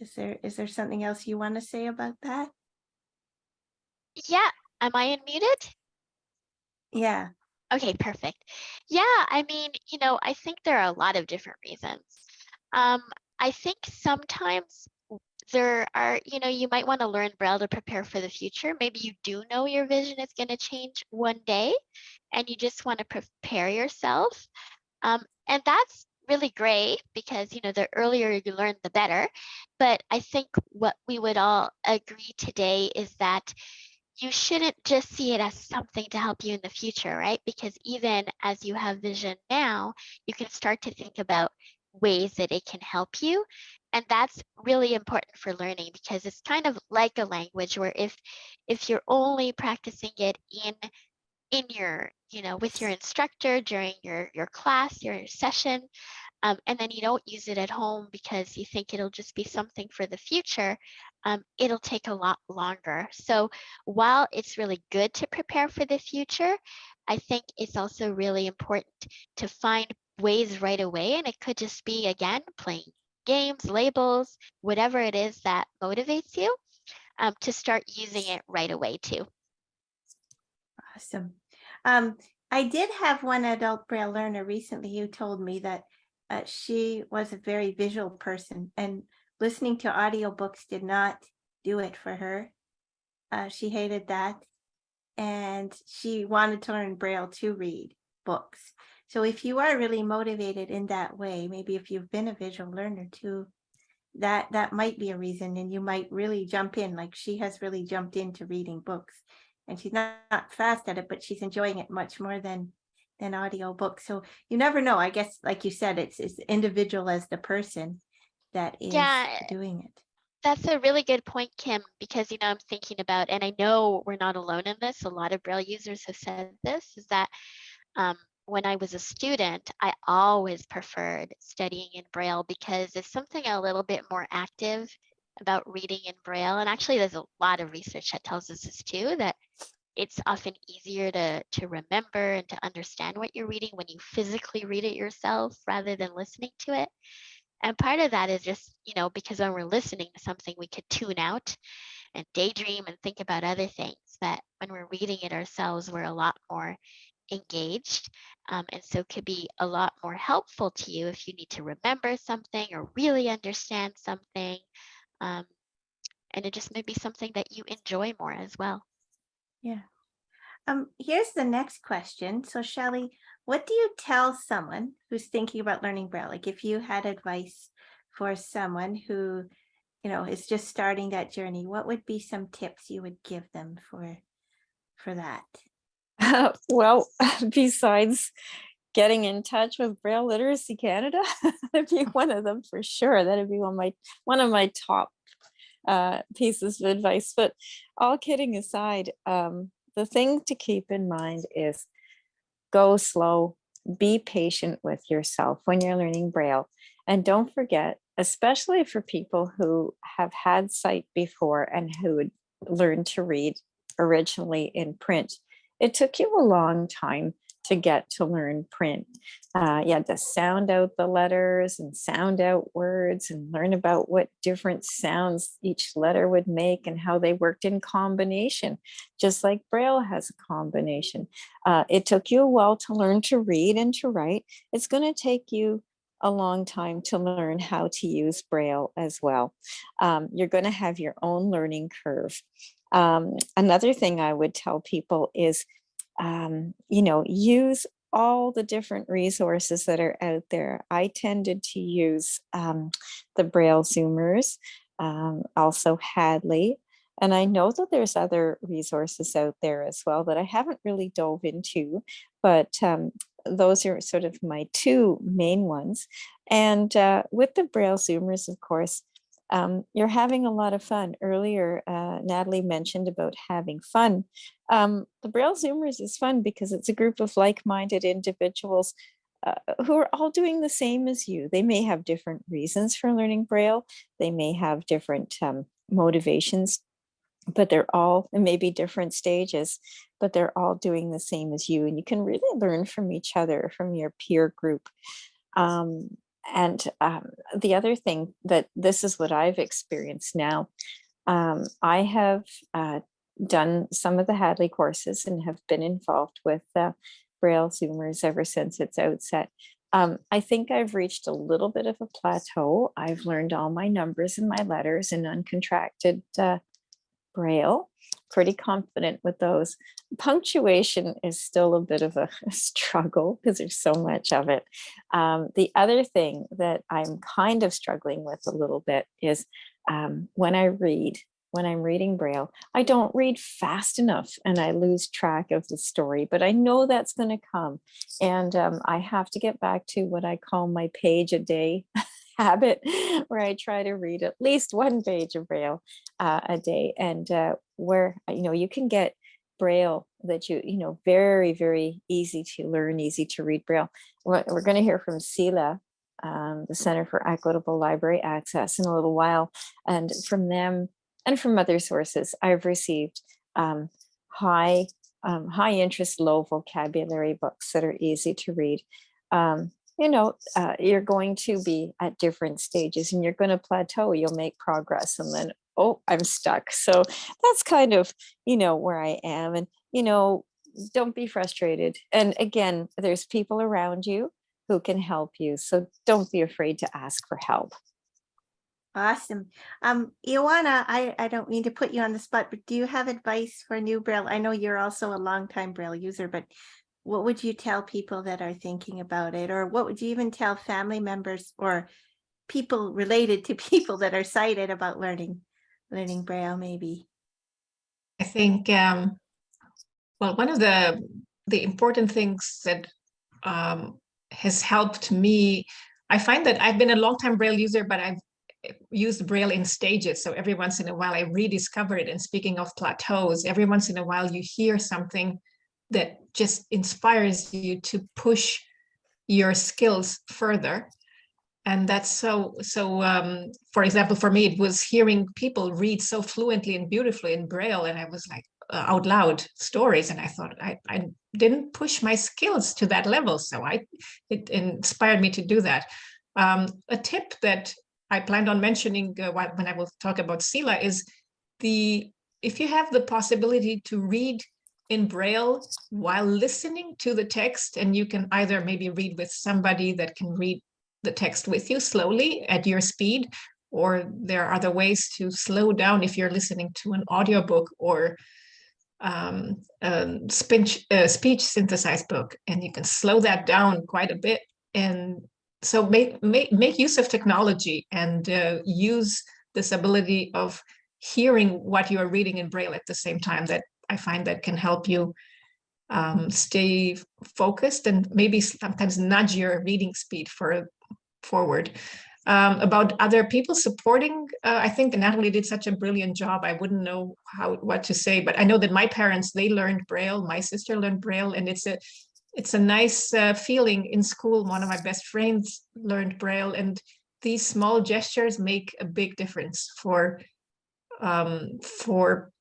is there, is there something else you want to say about that? Yeah, am I unmuted? Yeah. Okay, perfect. Yeah, I mean, you know, I think there are a lot of different reasons. Um, I think sometimes there are, you know, you might want to learn Braille to prepare for the future. Maybe you do know your vision is going to change one day and you just want to prepare yourself. Um, and that's really great because, you know, the earlier you learn, the better. But I think what we would all agree today is that you shouldn't just see it as something to help you in the future, right? Because even as you have vision now, you can start to think about ways that it can help you. And that's really important for learning because it's kind of like a language where if if you're only practicing it in in your, you know, with your instructor during your your class, your session, um, and then you don't use it at home because you think it'll just be something for the future, um, it'll take a lot longer. So while it's really good to prepare for the future, I think it's also really important to find ways right away. And it could just be, again, playing games, labels, whatever it is that motivates you um, to start using it right away too. Awesome. Um, I did have one adult braille learner recently who told me that uh, she was a very visual person and listening to audiobooks did not do it for her. Uh, she hated that. And she wanted to learn braille to read books. So if you are really motivated in that way, maybe if you've been a visual learner too, that that might be a reason and you might really jump in like she has really jumped into reading books and she's not, not fast at it but she's enjoying it much more than than audio books so you never know i guess like you said it's it's individual as the person that is Yeah. doing it That's a really good point, Kim, because you know I'm thinking about, and I know we're not alone in this. A lot of Braille users have said this: is that um, when I was a student, I always preferred studying in Braille because it's something a little bit more active about reading in Braille. And actually, there's a lot of research that tells us this too, that it's often easier to, to remember and to understand what you're reading when you physically read it yourself rather than listening to it. And part of that is just, you know, because when we're listening to something, we could tune out. and daydream and think about other things But when we're reading it ourselves, we're a lot more engaged. Um, and so could be a lot more helpful to you if you need to remember something or really understand something. Um, and it just may be something that you enjoy more as well. Yeah. Um, here's the next question. So Shelley, what do you tell someone who's thinking about learning Braille? Like if you had advice for someone who, you know, is just starting that journey, what would be some tips you would give them for, for that? well, besides getting in touch with Braille Literacy Canada, that'd be one of them for sure. That'd be one of my one of my top uh, pieces of advice. But all kidding aside, um, the thing to keep in mind is go slow, be patient with yourself when you're learning Braille. And don't forget, especially for people who have had sight before and who learned to read originally in print, it took you a long time to get to learn print. Uh, you had to sound out the letters and sound out words and learn about what different sounds each letter would make and how they worked in combination, just like Braille has a combination. Uh, it took you a while to learn to read and to write. It's going to take you a long time to learn how to use Braille as well. Um, you're going to have your own learning curve. Um, another thing I would tell people is um, you know, use all the different resources that are out there. I tended to use um, the Braille Zoomers, um, also Hadley, and I know that there's other resources out there as well that I haven't really dove into, but um, those are sort of my two main ones. And uh, with the Braille Zoomers, of course, um, you're having a lot of fun. Earlier, uh, Natalie mentioned about having fun. Um, the Braille Zoomers is fun because it's a group of like-minded individuals uh, who are all doing the same as you. They may have different reasons for learning Braille. They may have different um, motivations, but they're all, maybe different stages, but they're all doing the same as you. And you can really learn from each other, from your peer group. Um, and um, the other thing that this is what I've experienced now. Um, I have uh, done some of the Hadley courses and have been involved with uh, Braille Zoomers ever since its outset. Um, I think I've reached a little bit of a plateau. I've learned all my numbers and my letters in uncontracted uh, Braille, pretty confident with those. Punctuation is still a bit of a, struggle because there's so much of it. Um, the other thing that I'm kind of struggling with a little bit is um, when I read, when I'm reading Braille, I don't read fast enough and I lose track of the story, but I know that's going to come. And um, I have to get back to what I call my page a day habit where I try to read at least one page of Braille uh, a day and uh, where, you know, you can get Braille that you, you know, very, very easy to learn, easy to read Braille. We're, we're going to hear from CELA, um, the Center for Equitable Library Access in a little while. And from them and from other sources, I've received um, high, um, high interest, low vocabulary books that are easy to read. Um, you know, uh, you're going to be at different stages and you're going to plateau, you'll make progress and then, oh, I'm stuck. So that's kind of, you know, where I am. And, you know, don't be frustrated. And again, there's people around you who can help you. So don't be afraid to ask for help. Awesome. Um, Ioana, I, I don't mean to put you on the spot, but do you have advice for new Braille? I know you're also a longtime Braille user, but what would you tell people that are thinking about it? Or what would you even tell family members or people related to people that are sighted about learning, learning Braille maybe? I think, um, well, one of the, the important things that um, has helped me, I find that I've been a long time Braille user, but I've used Braille in stages. So every once in a while I rediscover it. And speaking of plateaus, every once in a while you hear something that just inspires you to push your skills further. And that's so so um, for example for me it was hearing people read so fluently and beautifully in braille and i was like uh, out loud stories and i thought I, I didn't push my skills to that level so i it inspired me to do that. Um, a tip that i planned on mentioning uh, when i will talk about CELA is the if you have the possibility to read in Braille while listening to the text, and you can either maybe read with somebody that can read the text with you slowly at your speed, or there are other ways to slow down if you're listening to an audiobook or um, a speech, uh, speech synthesized book, and you can slow that down quite a bit. And so make, make, make use of technology and uh, use this ability of hearing what you are reading in Braille at the same time that I find that can help you um, stay focused and maybe sometimes nudge your reading speed for forward. Um, about other people supporting, uh, I think Natalie did such a brilliant job. I wouldn't know how what to say, but I know that my parents they learned Braille. My sister learned Braille, and it's a it's a nice uh, feeling in school. One of my best friends learned Braille, and these small gestures make a big difference for um, for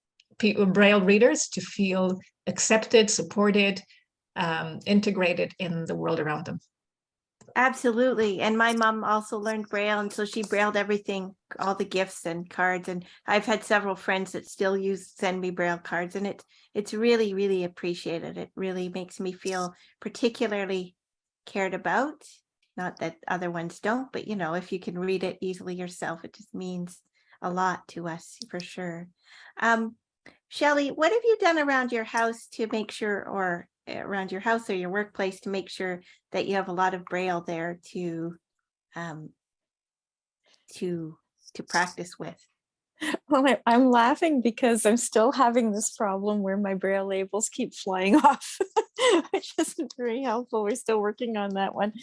Braille readers to feel accepted, supported, um, integrated in the world around them. Absolutely. And my mom also learned Braille, and so she brailled everything, all the gifts and cards. And I've had several friends that still use send me Braille cards, and it it's really, really appreciated. It really makes me feel particularly cared about. Not that other ones don't, but you know, if you can read it easily yourself, it just means a lot to us for sure. Um, Shelley, what have you done around your house to make sure, or around your house or your workplace to make sure that you have a lot of braille there to um, to to practice with. Well, I, I'm laughing because I'm still having this problem where my braille labels keep flying off, which isn't very helpful. We're still working on that one.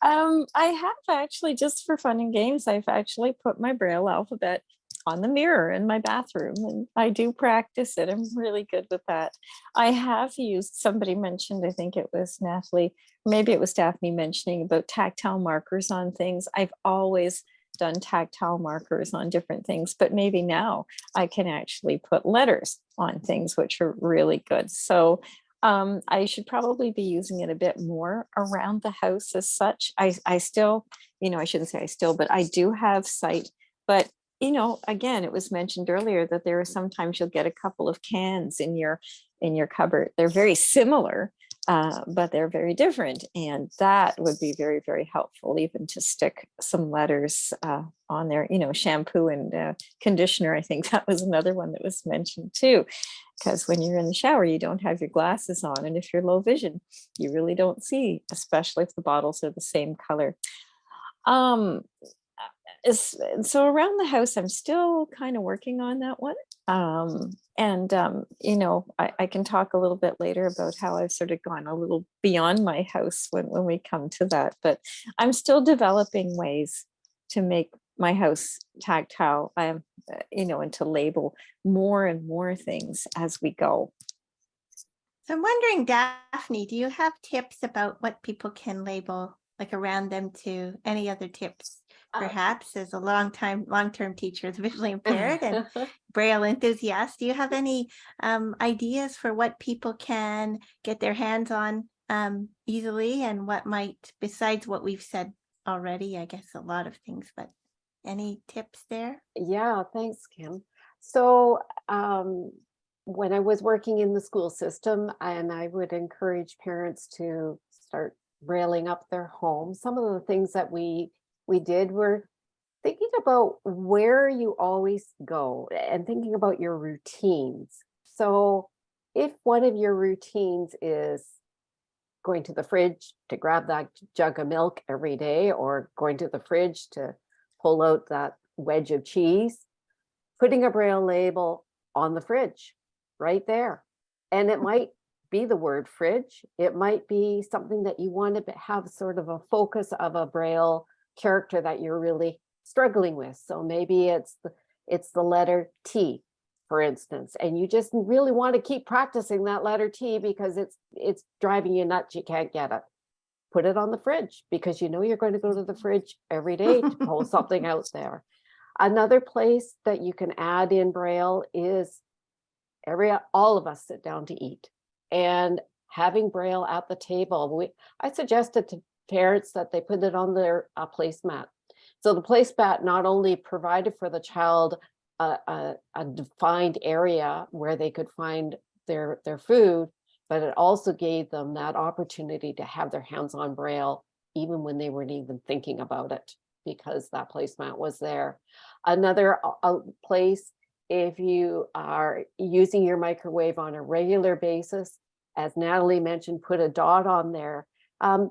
Um, I have actually, just for fun and games, I've actually put my braille alphabet on the mirror in my bathroom and I do practice it. I'm really good with that. I have used, somebody mentioned, I think it was Natalie, maybe it was Daphne mentioning about tactile markers on things. I've always done tactile markers on different things, but maybe now I can actually put letters on things, which are really good. So um, I should probably be using it a bit more around the house as such. I, I still, you know, I shouldn't say I still, but I do have sight, but you know, again, it was mentioned earlier that there are sometimes you'll get a couple of cans in your in your cupboard. They're very similar, uh, but they're very different. And that would be very, very helpful even to stick some letters uh, on there, you know, shampoo and uh, conditioner. I think that was another one that was mentioned too, because when you're in the shower, you don't have your glasses on. And if you're low vision, you really don't see, especially if the bottles are the same color. Um, so around the house, I'm still kind of working on that one. Um, and, um, you know, I, I, can talk a little bit later about how I've sort of gone a little beyond my house when, when we come to that, but I'm still developing ways to make my house tactile, um, you know, and to label more and more things as we go. I'm wondering, Daphne, do you have tips about what people can label like around them to any other tips Uh, perhaps as a long time, long-term teacher is visually impaired and Braille enthusiast. Do you have any um, ideas for what people can get their hands on um, easily and what might, besides what we've said already, I guess a lot of things, but any tips there? Yeah, thanks, Kim. So um, when I was working in the school system and I would encourage parents to start railing up their home, some of the things that we we did were thinking about where you always go and thinking about your routines. So if one of your routines is going to the fridge to grab that jug of milk every day or going to the fridge to pull out that wedge of cheese, putting a braille label on the fridge right there. And it might be the word fridge. It might be something that you want to have sort of a focus of a braille character that you're really struggling with. So maybe it's the, it's the letter T, for instance, and you just really want to keep practicing that letter T because it's it's driving you nuts. You can't get it. Put it on the fridge because you know you're going to go to the fridge every day to pull something out there. Another place that you can add in Braille is every all of us sit down to eat and having Braille at the table. We, I suggested to parents that they put it on their uh, placemat. So the placemat not only provided for the child a, a, a defined area where they could find their, their food, but it also gave them that opportunity to have their hands on Braille even when they weren't even thinking about it because that placemat was there. Another uh, uh, place, if you are using your microwave on a regular basis, as Natalie mentioned, put a dot on there. Um,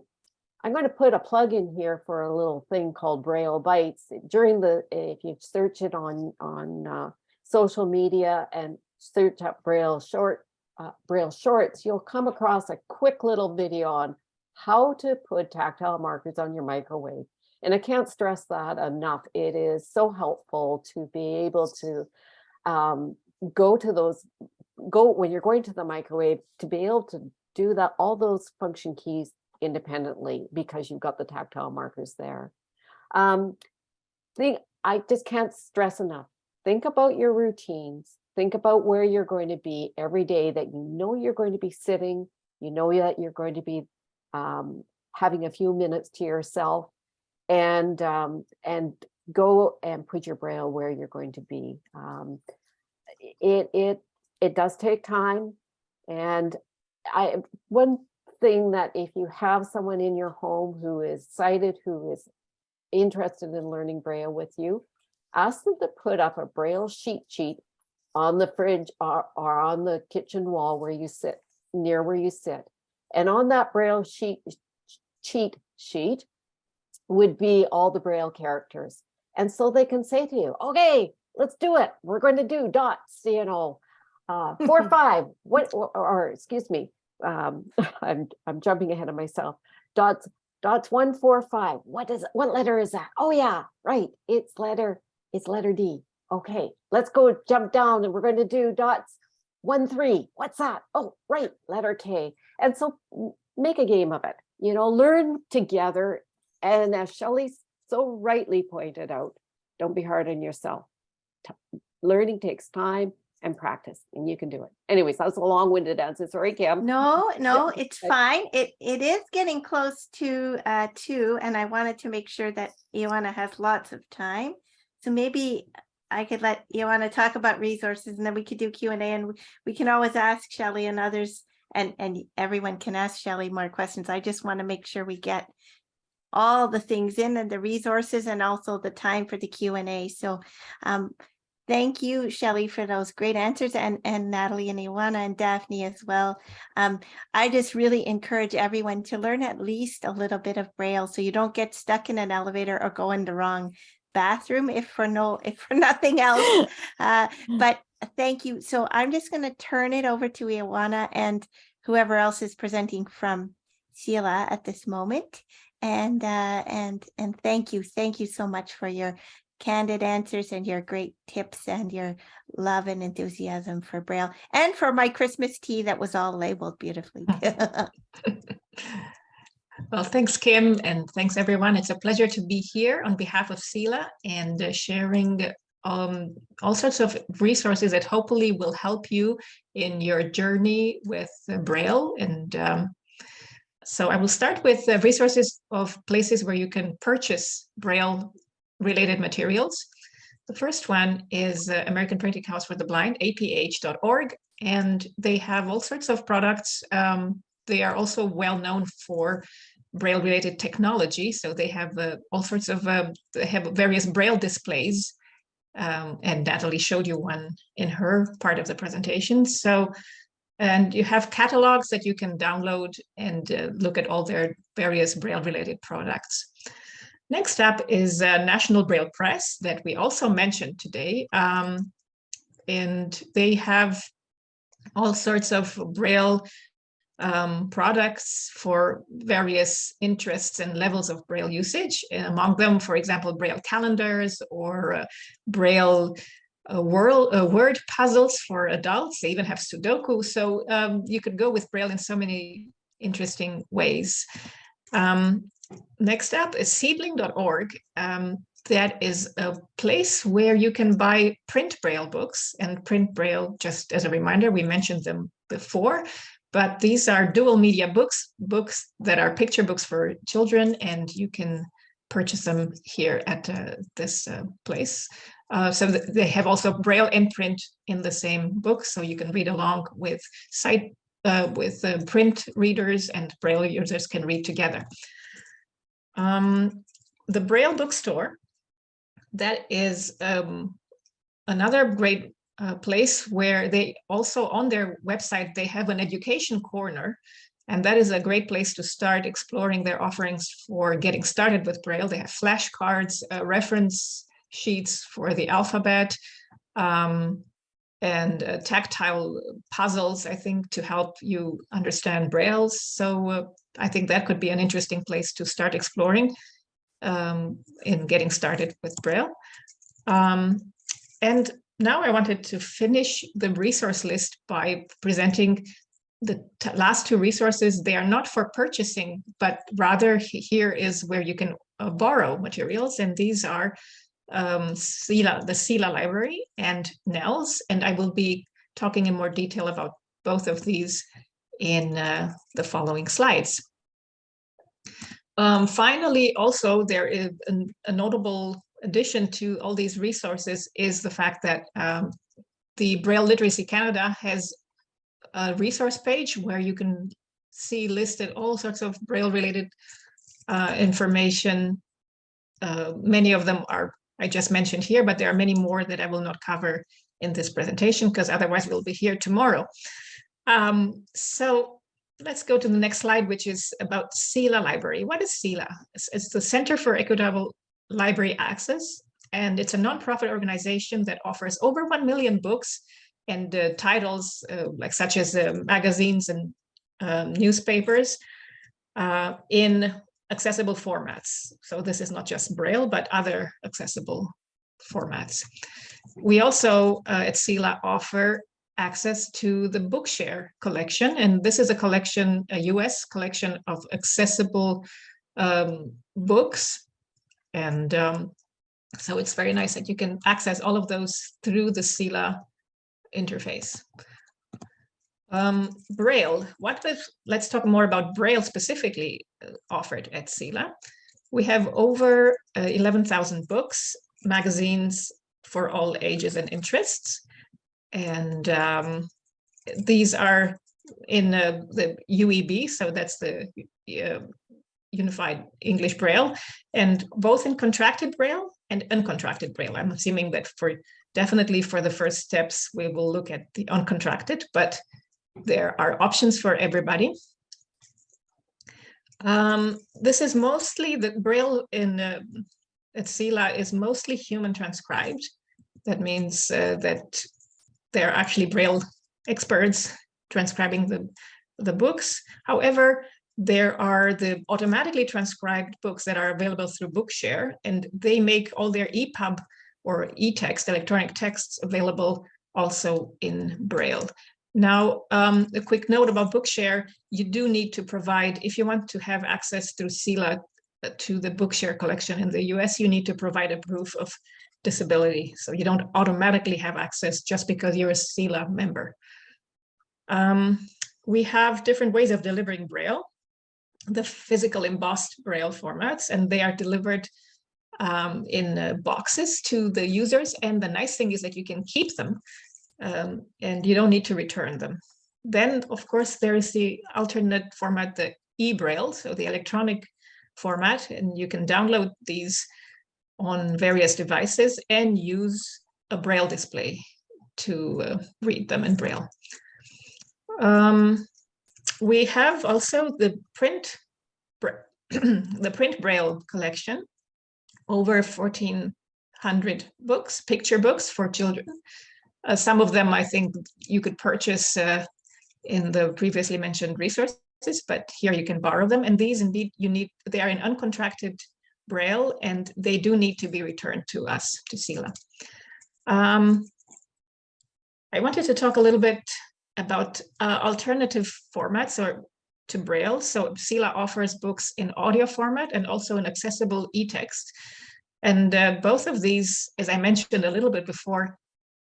I'm going to put a plug in here for a little thing called Braille Bites. During the, if you search it on, on uh, social media and search up Braille short, uh, Braille shorts, you'll come across a quick little video on how to put tactile markers on your microwave. And I can't stress that enough. It is so helpful to be able to um, go to those, go when you're going to the microwave to be able to do that, all those function keys independently because you've got the tactile markers there. Um, think, I just can't stress enough. Think about your routines. Think about where you're going to be every day that you know you're going to be sitting, you know that you're going to be um, having a few minutes to yourself and um, and go and put your braille where you're going to be. Um, it it it does take time, and I one thing that if you have someone in your home who is sighted, who is interested in learning braille with you, ask them to put up a braille sheet sheet on the fridge or, or on the kitchen wall where you sit, near where you sit. And on that braille sheet cheat sheet would be all the braille characters. And so they can say to you, okay, let's do it. We're going to do dots, you know, uh, four, five, what, or, or, excuse me, um, I'm, I'm jumping ahead of myself. Dots, dots one, four, five. What is, what letter is that? Oh yeah, right. It's letter, it's letter D. Okay, let's go jump down and we're going to do dots one, three. What's that? Oh, right, letter K. And so make a game of it, you know, learn together. And as Shelley so rightly pointed out, don't be hard on yourself. T learning takes time and practice and you can do it. Anyways, that was a long-winded answer. Sorry, Kim. No, no, it's fine. It it is getting close to uh two, and I wanted to make sure that Ioana has lots of time. So maybe I could let Ioana talk about resources and then we could do Q and A and we, we can always ask Shelly and others and and everyone can ask Shelly more questions. I just want to make sure we get all the things in and the resources and also the time for the Q and A. So um, Thank you, Shelley, for those great answers and, and Natalie and Ioana and Daphne as well. Um, I just really encourage everyone to learn at least a little bit of Braille so you don't get stuck in an elevator or go in the wrong bathroom if for no if for nothing else. Uh, but thank you. So I'm just going to turn it over to Ioana and whoever else is presenting from CELA at this moment. And uh, and and thank you, thank you so much for your candid answers and your great tips and your love and enthusiasm for Braille and for my Christmas tea that was all labeled beautifully. well, thanks, Kim, and thanks, everyone. It's a pleasure to be here on behalf of CELA and uh, sharing um, all sorts of resources that hopefully will help you in your journey with uh, Braille. And um, so I will start with uh, resources of places where you can purchase Braille related materials. The first one is uh, American Printing House for the Blind, aph.org, and they have all sorts of products. Um, they are also well known for Braille related technology. So they have uh, all sorts of, uh, they have various Braille displays. Um, and Natalie showed you one in her part of the presentation. So, and you have catalogs that you can download and uh, look at all their various Braille related products. Next up is uh, National Braille Press that we also mentioned today. Um, and they have all sorts of Braille um, products for various interests and levels of Braille usage. Among them, for example, Braille calendars or uh, Braille uh, world, uh, word puzzles for adults. They even have Sudoku. So um, you could go with Braille in so many interesting ways. Um, next up is seedling.org. Um, that is a place where you can buy print braille books and print braille, just as a reminder, we mentioned them before, but these are dual media books, books that are picture books for children, and you can purchase them here at uh, this uh, place. Uh, so th they have also Braille and print in the same book, so you can read along with sight uh, with uh, print readers and Braille users can read together. Um, the Braille bookstore, that is um, another great uh, place where they also on their website, they have an education corner. And that is a great place to start exploring their offerings for getting started with Braille. They have flashcards, uh, reference sheets for the alphabet, um, and uh, tactile puzzles, I think, to help you understand Braille. So uh, I think that could be an interesting place to start exploring um, in getting started with Braille. Um, and now I wanted to finish the resource list by presenting the last two resources. They are not for purchasing, but rather here is where you can uh, borrow materials. And these are um, CELA, the CELA library and NNELS. and I will be talking in more detail about both of these in uh, the following slides. Um, finally, also there is a notable addition to all these resources is the fact that um, the Braille Literacy Canada has a resource page where you can see listed all sorts of Braille related uh, information. Uh, many of them are I just mentioned here, but there are many more that I will not cover in this presentation because otherwise we'll be here tomorrow. Um, so let's go to the next slide, which is about CELA Library. What is CELA? It's, the Center for Equitable Library Access, and it's a nonprofit organization that offers over 1 million books and uh, titles uh, like such as uh, magazines and um, newspapers uh, in accessible formats. So this is not just Braille, but other accessible formats. We also uh, at CELA offer access to the Bookshare collection. And this is a collection, a US collection of accessible um, books. And um, so it's very nice that you can access all of those through the CELA interface. Um, Braille, what if, let's talk more about Braille specifically uh, offered at CELA. We have over uh, 11,000 books, magazines for all ages and interests. And um, these are in uh, the UEB, so that's the uh, Unified English Braille, and both in contracted Braille and uncontracted Braille. I'm assuming that for definitely for the first steps, we will look at the uncontracted, but there are options for everybody. Um, this is mostly the Braille in uh, at is mostly human transcribed. That means uh, that they're actually Braille experts transcribing the, the books. However, there are the automatically transcribed books that are available through Bookshare, and they make all their EPUB or e-text, electronic texts available also in Braille. Now, um, a quick note about Bookshare, you do need to provide, if you want to have access through CELA uh, to the Bookshare collection in the US, you need to provide a proof of disability. So you don't automatically have access just because you're a CELA member. Um, we have different ways of delivering Braille, the physical embossed Braille formats, and they are delivered um, in uh, boxes to the users. And the nice thing is that you can keep them um, and you don't need to return them. Then, of course, there is the alternate format, the e-braille, so the electronic format, and you can download these on various devices and use a braille display to uh, read them in braille. Um, we have also the print the print braille collection over 1400 books picture books for children uh, some of them I think you could purchase uh, in the previously mentioned resources, but here you can borrow them. And these indeed you need, they are in uncontracted Braille and they do need to be returned to us, to CELA. Um, I wanted to talk a little bit about uh, alternative formats or to Braille. So CELA offers books in audio format and also in accessible e-text. And uh, both of these, as I mentioned a little bit before,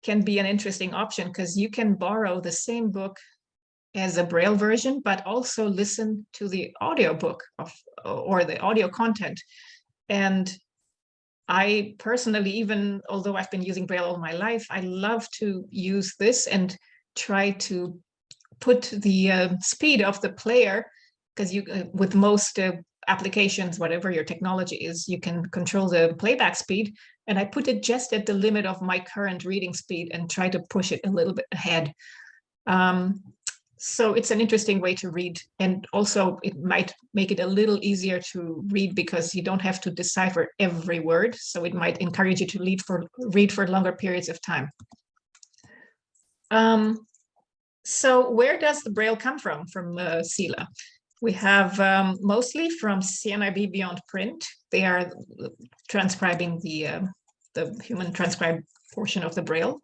can be an interesting option because you can borrow the same book as a braille version, but also listen to the audio book of or the audio content And I personally, even although I've been using Braille all my life, I love to use this and try to put the uh, speed of the player because you uh, with most uh, applications, whatever your technology is, you can control the playback speed. And I put it just at the limit of my current reading speed and try to push it a little bit ahead. Um, so it's an interesting way to read. And also it might make it a little easier to read because you don't have to decipher every word. So it might encourage you to read for, read for longer periods of time. Um, so where does the Braille come from, from uh, CELA? We have um, mostly from CNIB Beyond Print. They are transcribing the, uh, the human transcribed portion of the Braille.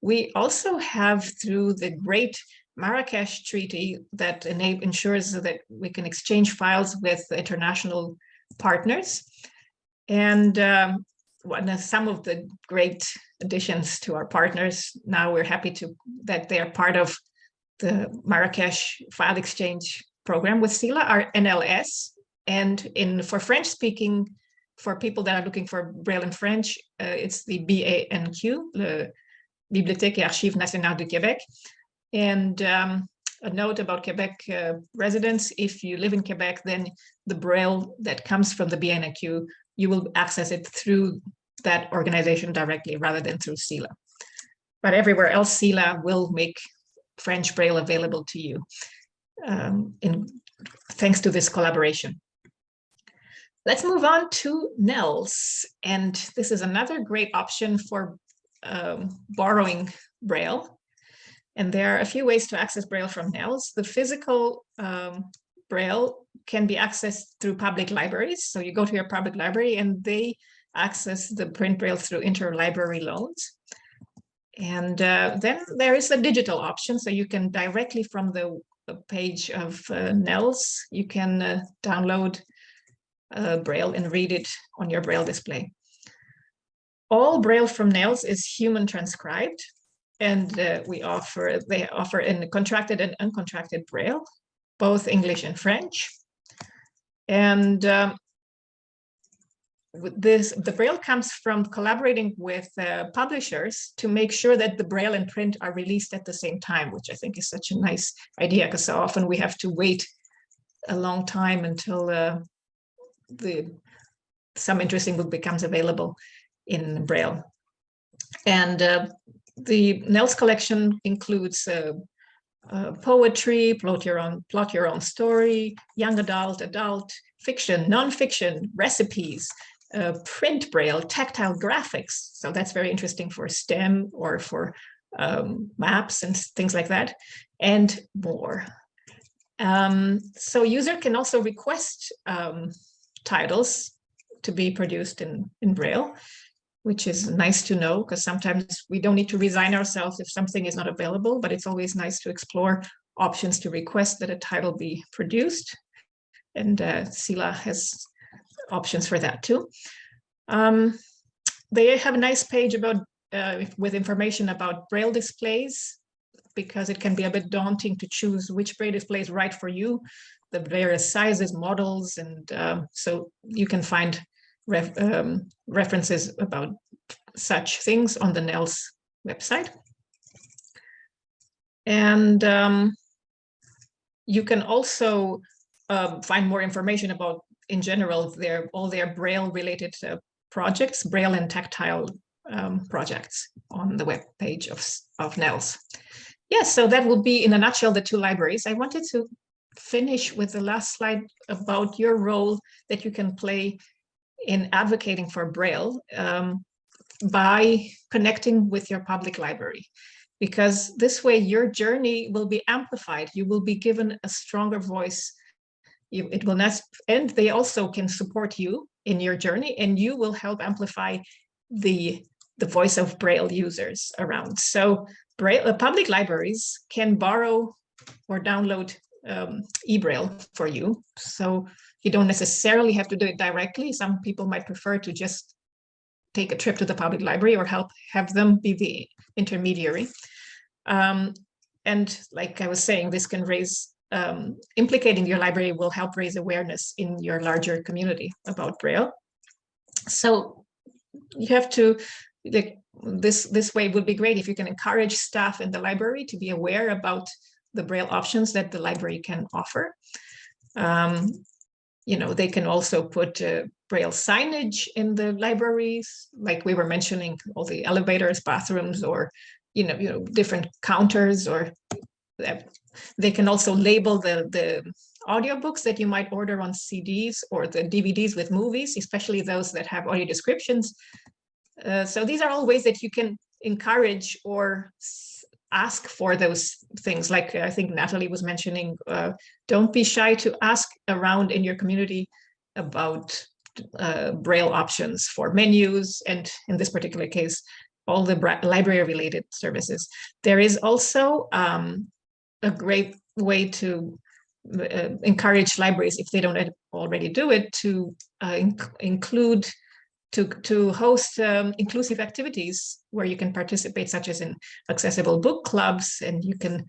We also have through the great Marrakesh Treaty that ensures that we can exchange files with international partners. And um, one some of the great additions to our partners, now we're happy to that they are part of the Marrakesh file exchange program with CELA, are NLS. And in for French speaking, for people that are looking for Braille in French, uh, it's the BANQ, the Bibliothèque et Archives Nationales du Québec. And um, a note about Quebec uh, residents, if you live in Quebec, then the Braille that comes from the BNQ, you will access it through that organization directly rather than through CELA. But everywhere else, CELA will make French Braille available to you um, in, thanks to this collaboration. Let's move on to NNELS. And this is another great option for um, borrowing Braille. And there are a few ways to access Braille from NNELS. The physical um, Braille can be accessed through public libraries. So you go to your public library and they access the print Braille through interlibrary loans. And uh, then there is a digital option. So you can directly from the page of uh, NNELS, you can uh, download uh, Braille and read it on your Braille display. All Braille from NNELS is human transcribed, and uh, we offer they offer in contracted and uncontracted Braille, both English and French. And um, this the braille comes from collaborating with uh, publishers to make sure that the braille and print are released at the same time which i think is such a nice idea because so often we have to wait a long time until uh, the some interesting book becomes available in braille and uh, the NNELS collection includes uh, uh, poetry, plot your own, plot your own story, young adult, adult, fiction, non-fiction, recipes, uh, print braille, tactile graphics. So that's very interesting for STEM or for um, maps and things like that, and more. Um, so user can also request um, titles to be produced in, in Braille, which is nice to know because sometimes we don't need to resign ourselves if something is not available, but it's always nice to explore options to request that a title be produced. And uh, CELA has options for that too. Um, they have a nice page about uh, with information about braille displays because it can be a bit daunting to choose which braille display is right for you, the various sizes, models, and um, so you can find ref, um, references about such things on the NNELS website. And um, you can also uh, find more information about in general, their all their Braille related uh, projects, Braille and tactile um, projects on the web page of, of NNELS. Yes, so that will be in a nutshell the two libraries. I wanted to finish with the last slide about your role that you can play in advocating for Braille um, by connecting with your public library because this way your journey will be amplified. You will be given a stronger voice you, it will not, and they also can support you in your journey and you will help amplify the, the voice of Braille users around. So Braille, uh, public libraries can borrow or download um, eBraille for you. So you don't necessarily have to do it directly. Some people might prefer to just take a trip to the public library or help have them be the intermediary. Um, and like I was saying, this can raise um, implicating your library will help raise awareness in your larger community about Braille. So you have to, like, this, this way would be great if you can encourage staff in the library to be aware about the Braille options that the library can offer. Um, you know, they can also put uh, Braille signage in the libraries, like we were mentioning, all the elevators, bathrooms, or, you know, you know, different counters, or that- they can also label the, the audiobooks that you might order on CDs or the DVDs with movies, especially those that have audio descriptions. Uh, so these are all ways that you can encourage or ask for those things. Like I think Natalie was mentioning, uh, don't be shy to ask around in your community about uh, Braille options for menus and in this particular case, all the library related services. There is also um, a great way to uh, encourage libraries, if they don't already do it, to uh, inc include to, to host um, inclusive activities where you can participate, such as in accessible book clubs, and you can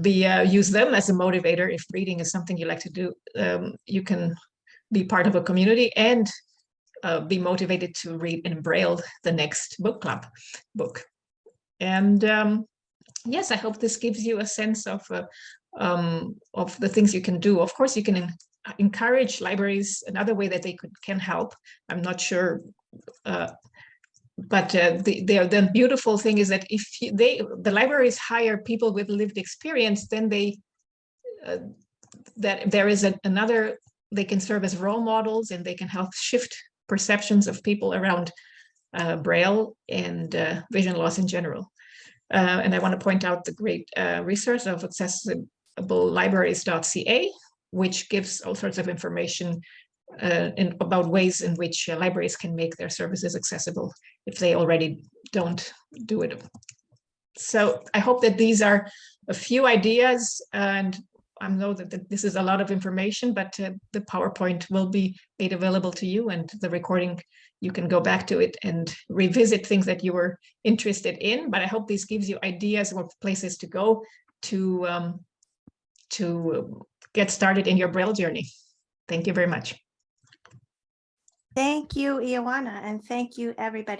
be uh, use them as a motivator if reading is something you like to do. Um, you can be part of a community and uh, be motivated to read in Braille the next book club book. And um, yes, I hope this gives you a sense of uh, um, of the things you can do. Of course, you can encourage libraries another way that they could can help i'm not sure uh, but uh, the, the the beautiful thing is that if they the libraries hire people with lived experience then they uh, that there is a, another they can serve as role models and they can help shift perceptions of people around uh, braille and uh, vision loss in general. Uh, and i want to point out the great resource of accessiblelibraries.ca which gives all sorts of information uh, in, about ways in which uh, libraries can make their services accessible if they already don't do it. So I hope that these are a few ideas and I know that, that this is a lot of information, but uh, the PowerPoint will be made available to you and the recording, you can go back to it and revisit things that you were interested in. But I hope this gives you ideas or places to go to, um, to get started in your Braille journey. Thank you very much. Thank you, Ioana, and thank you, everybody.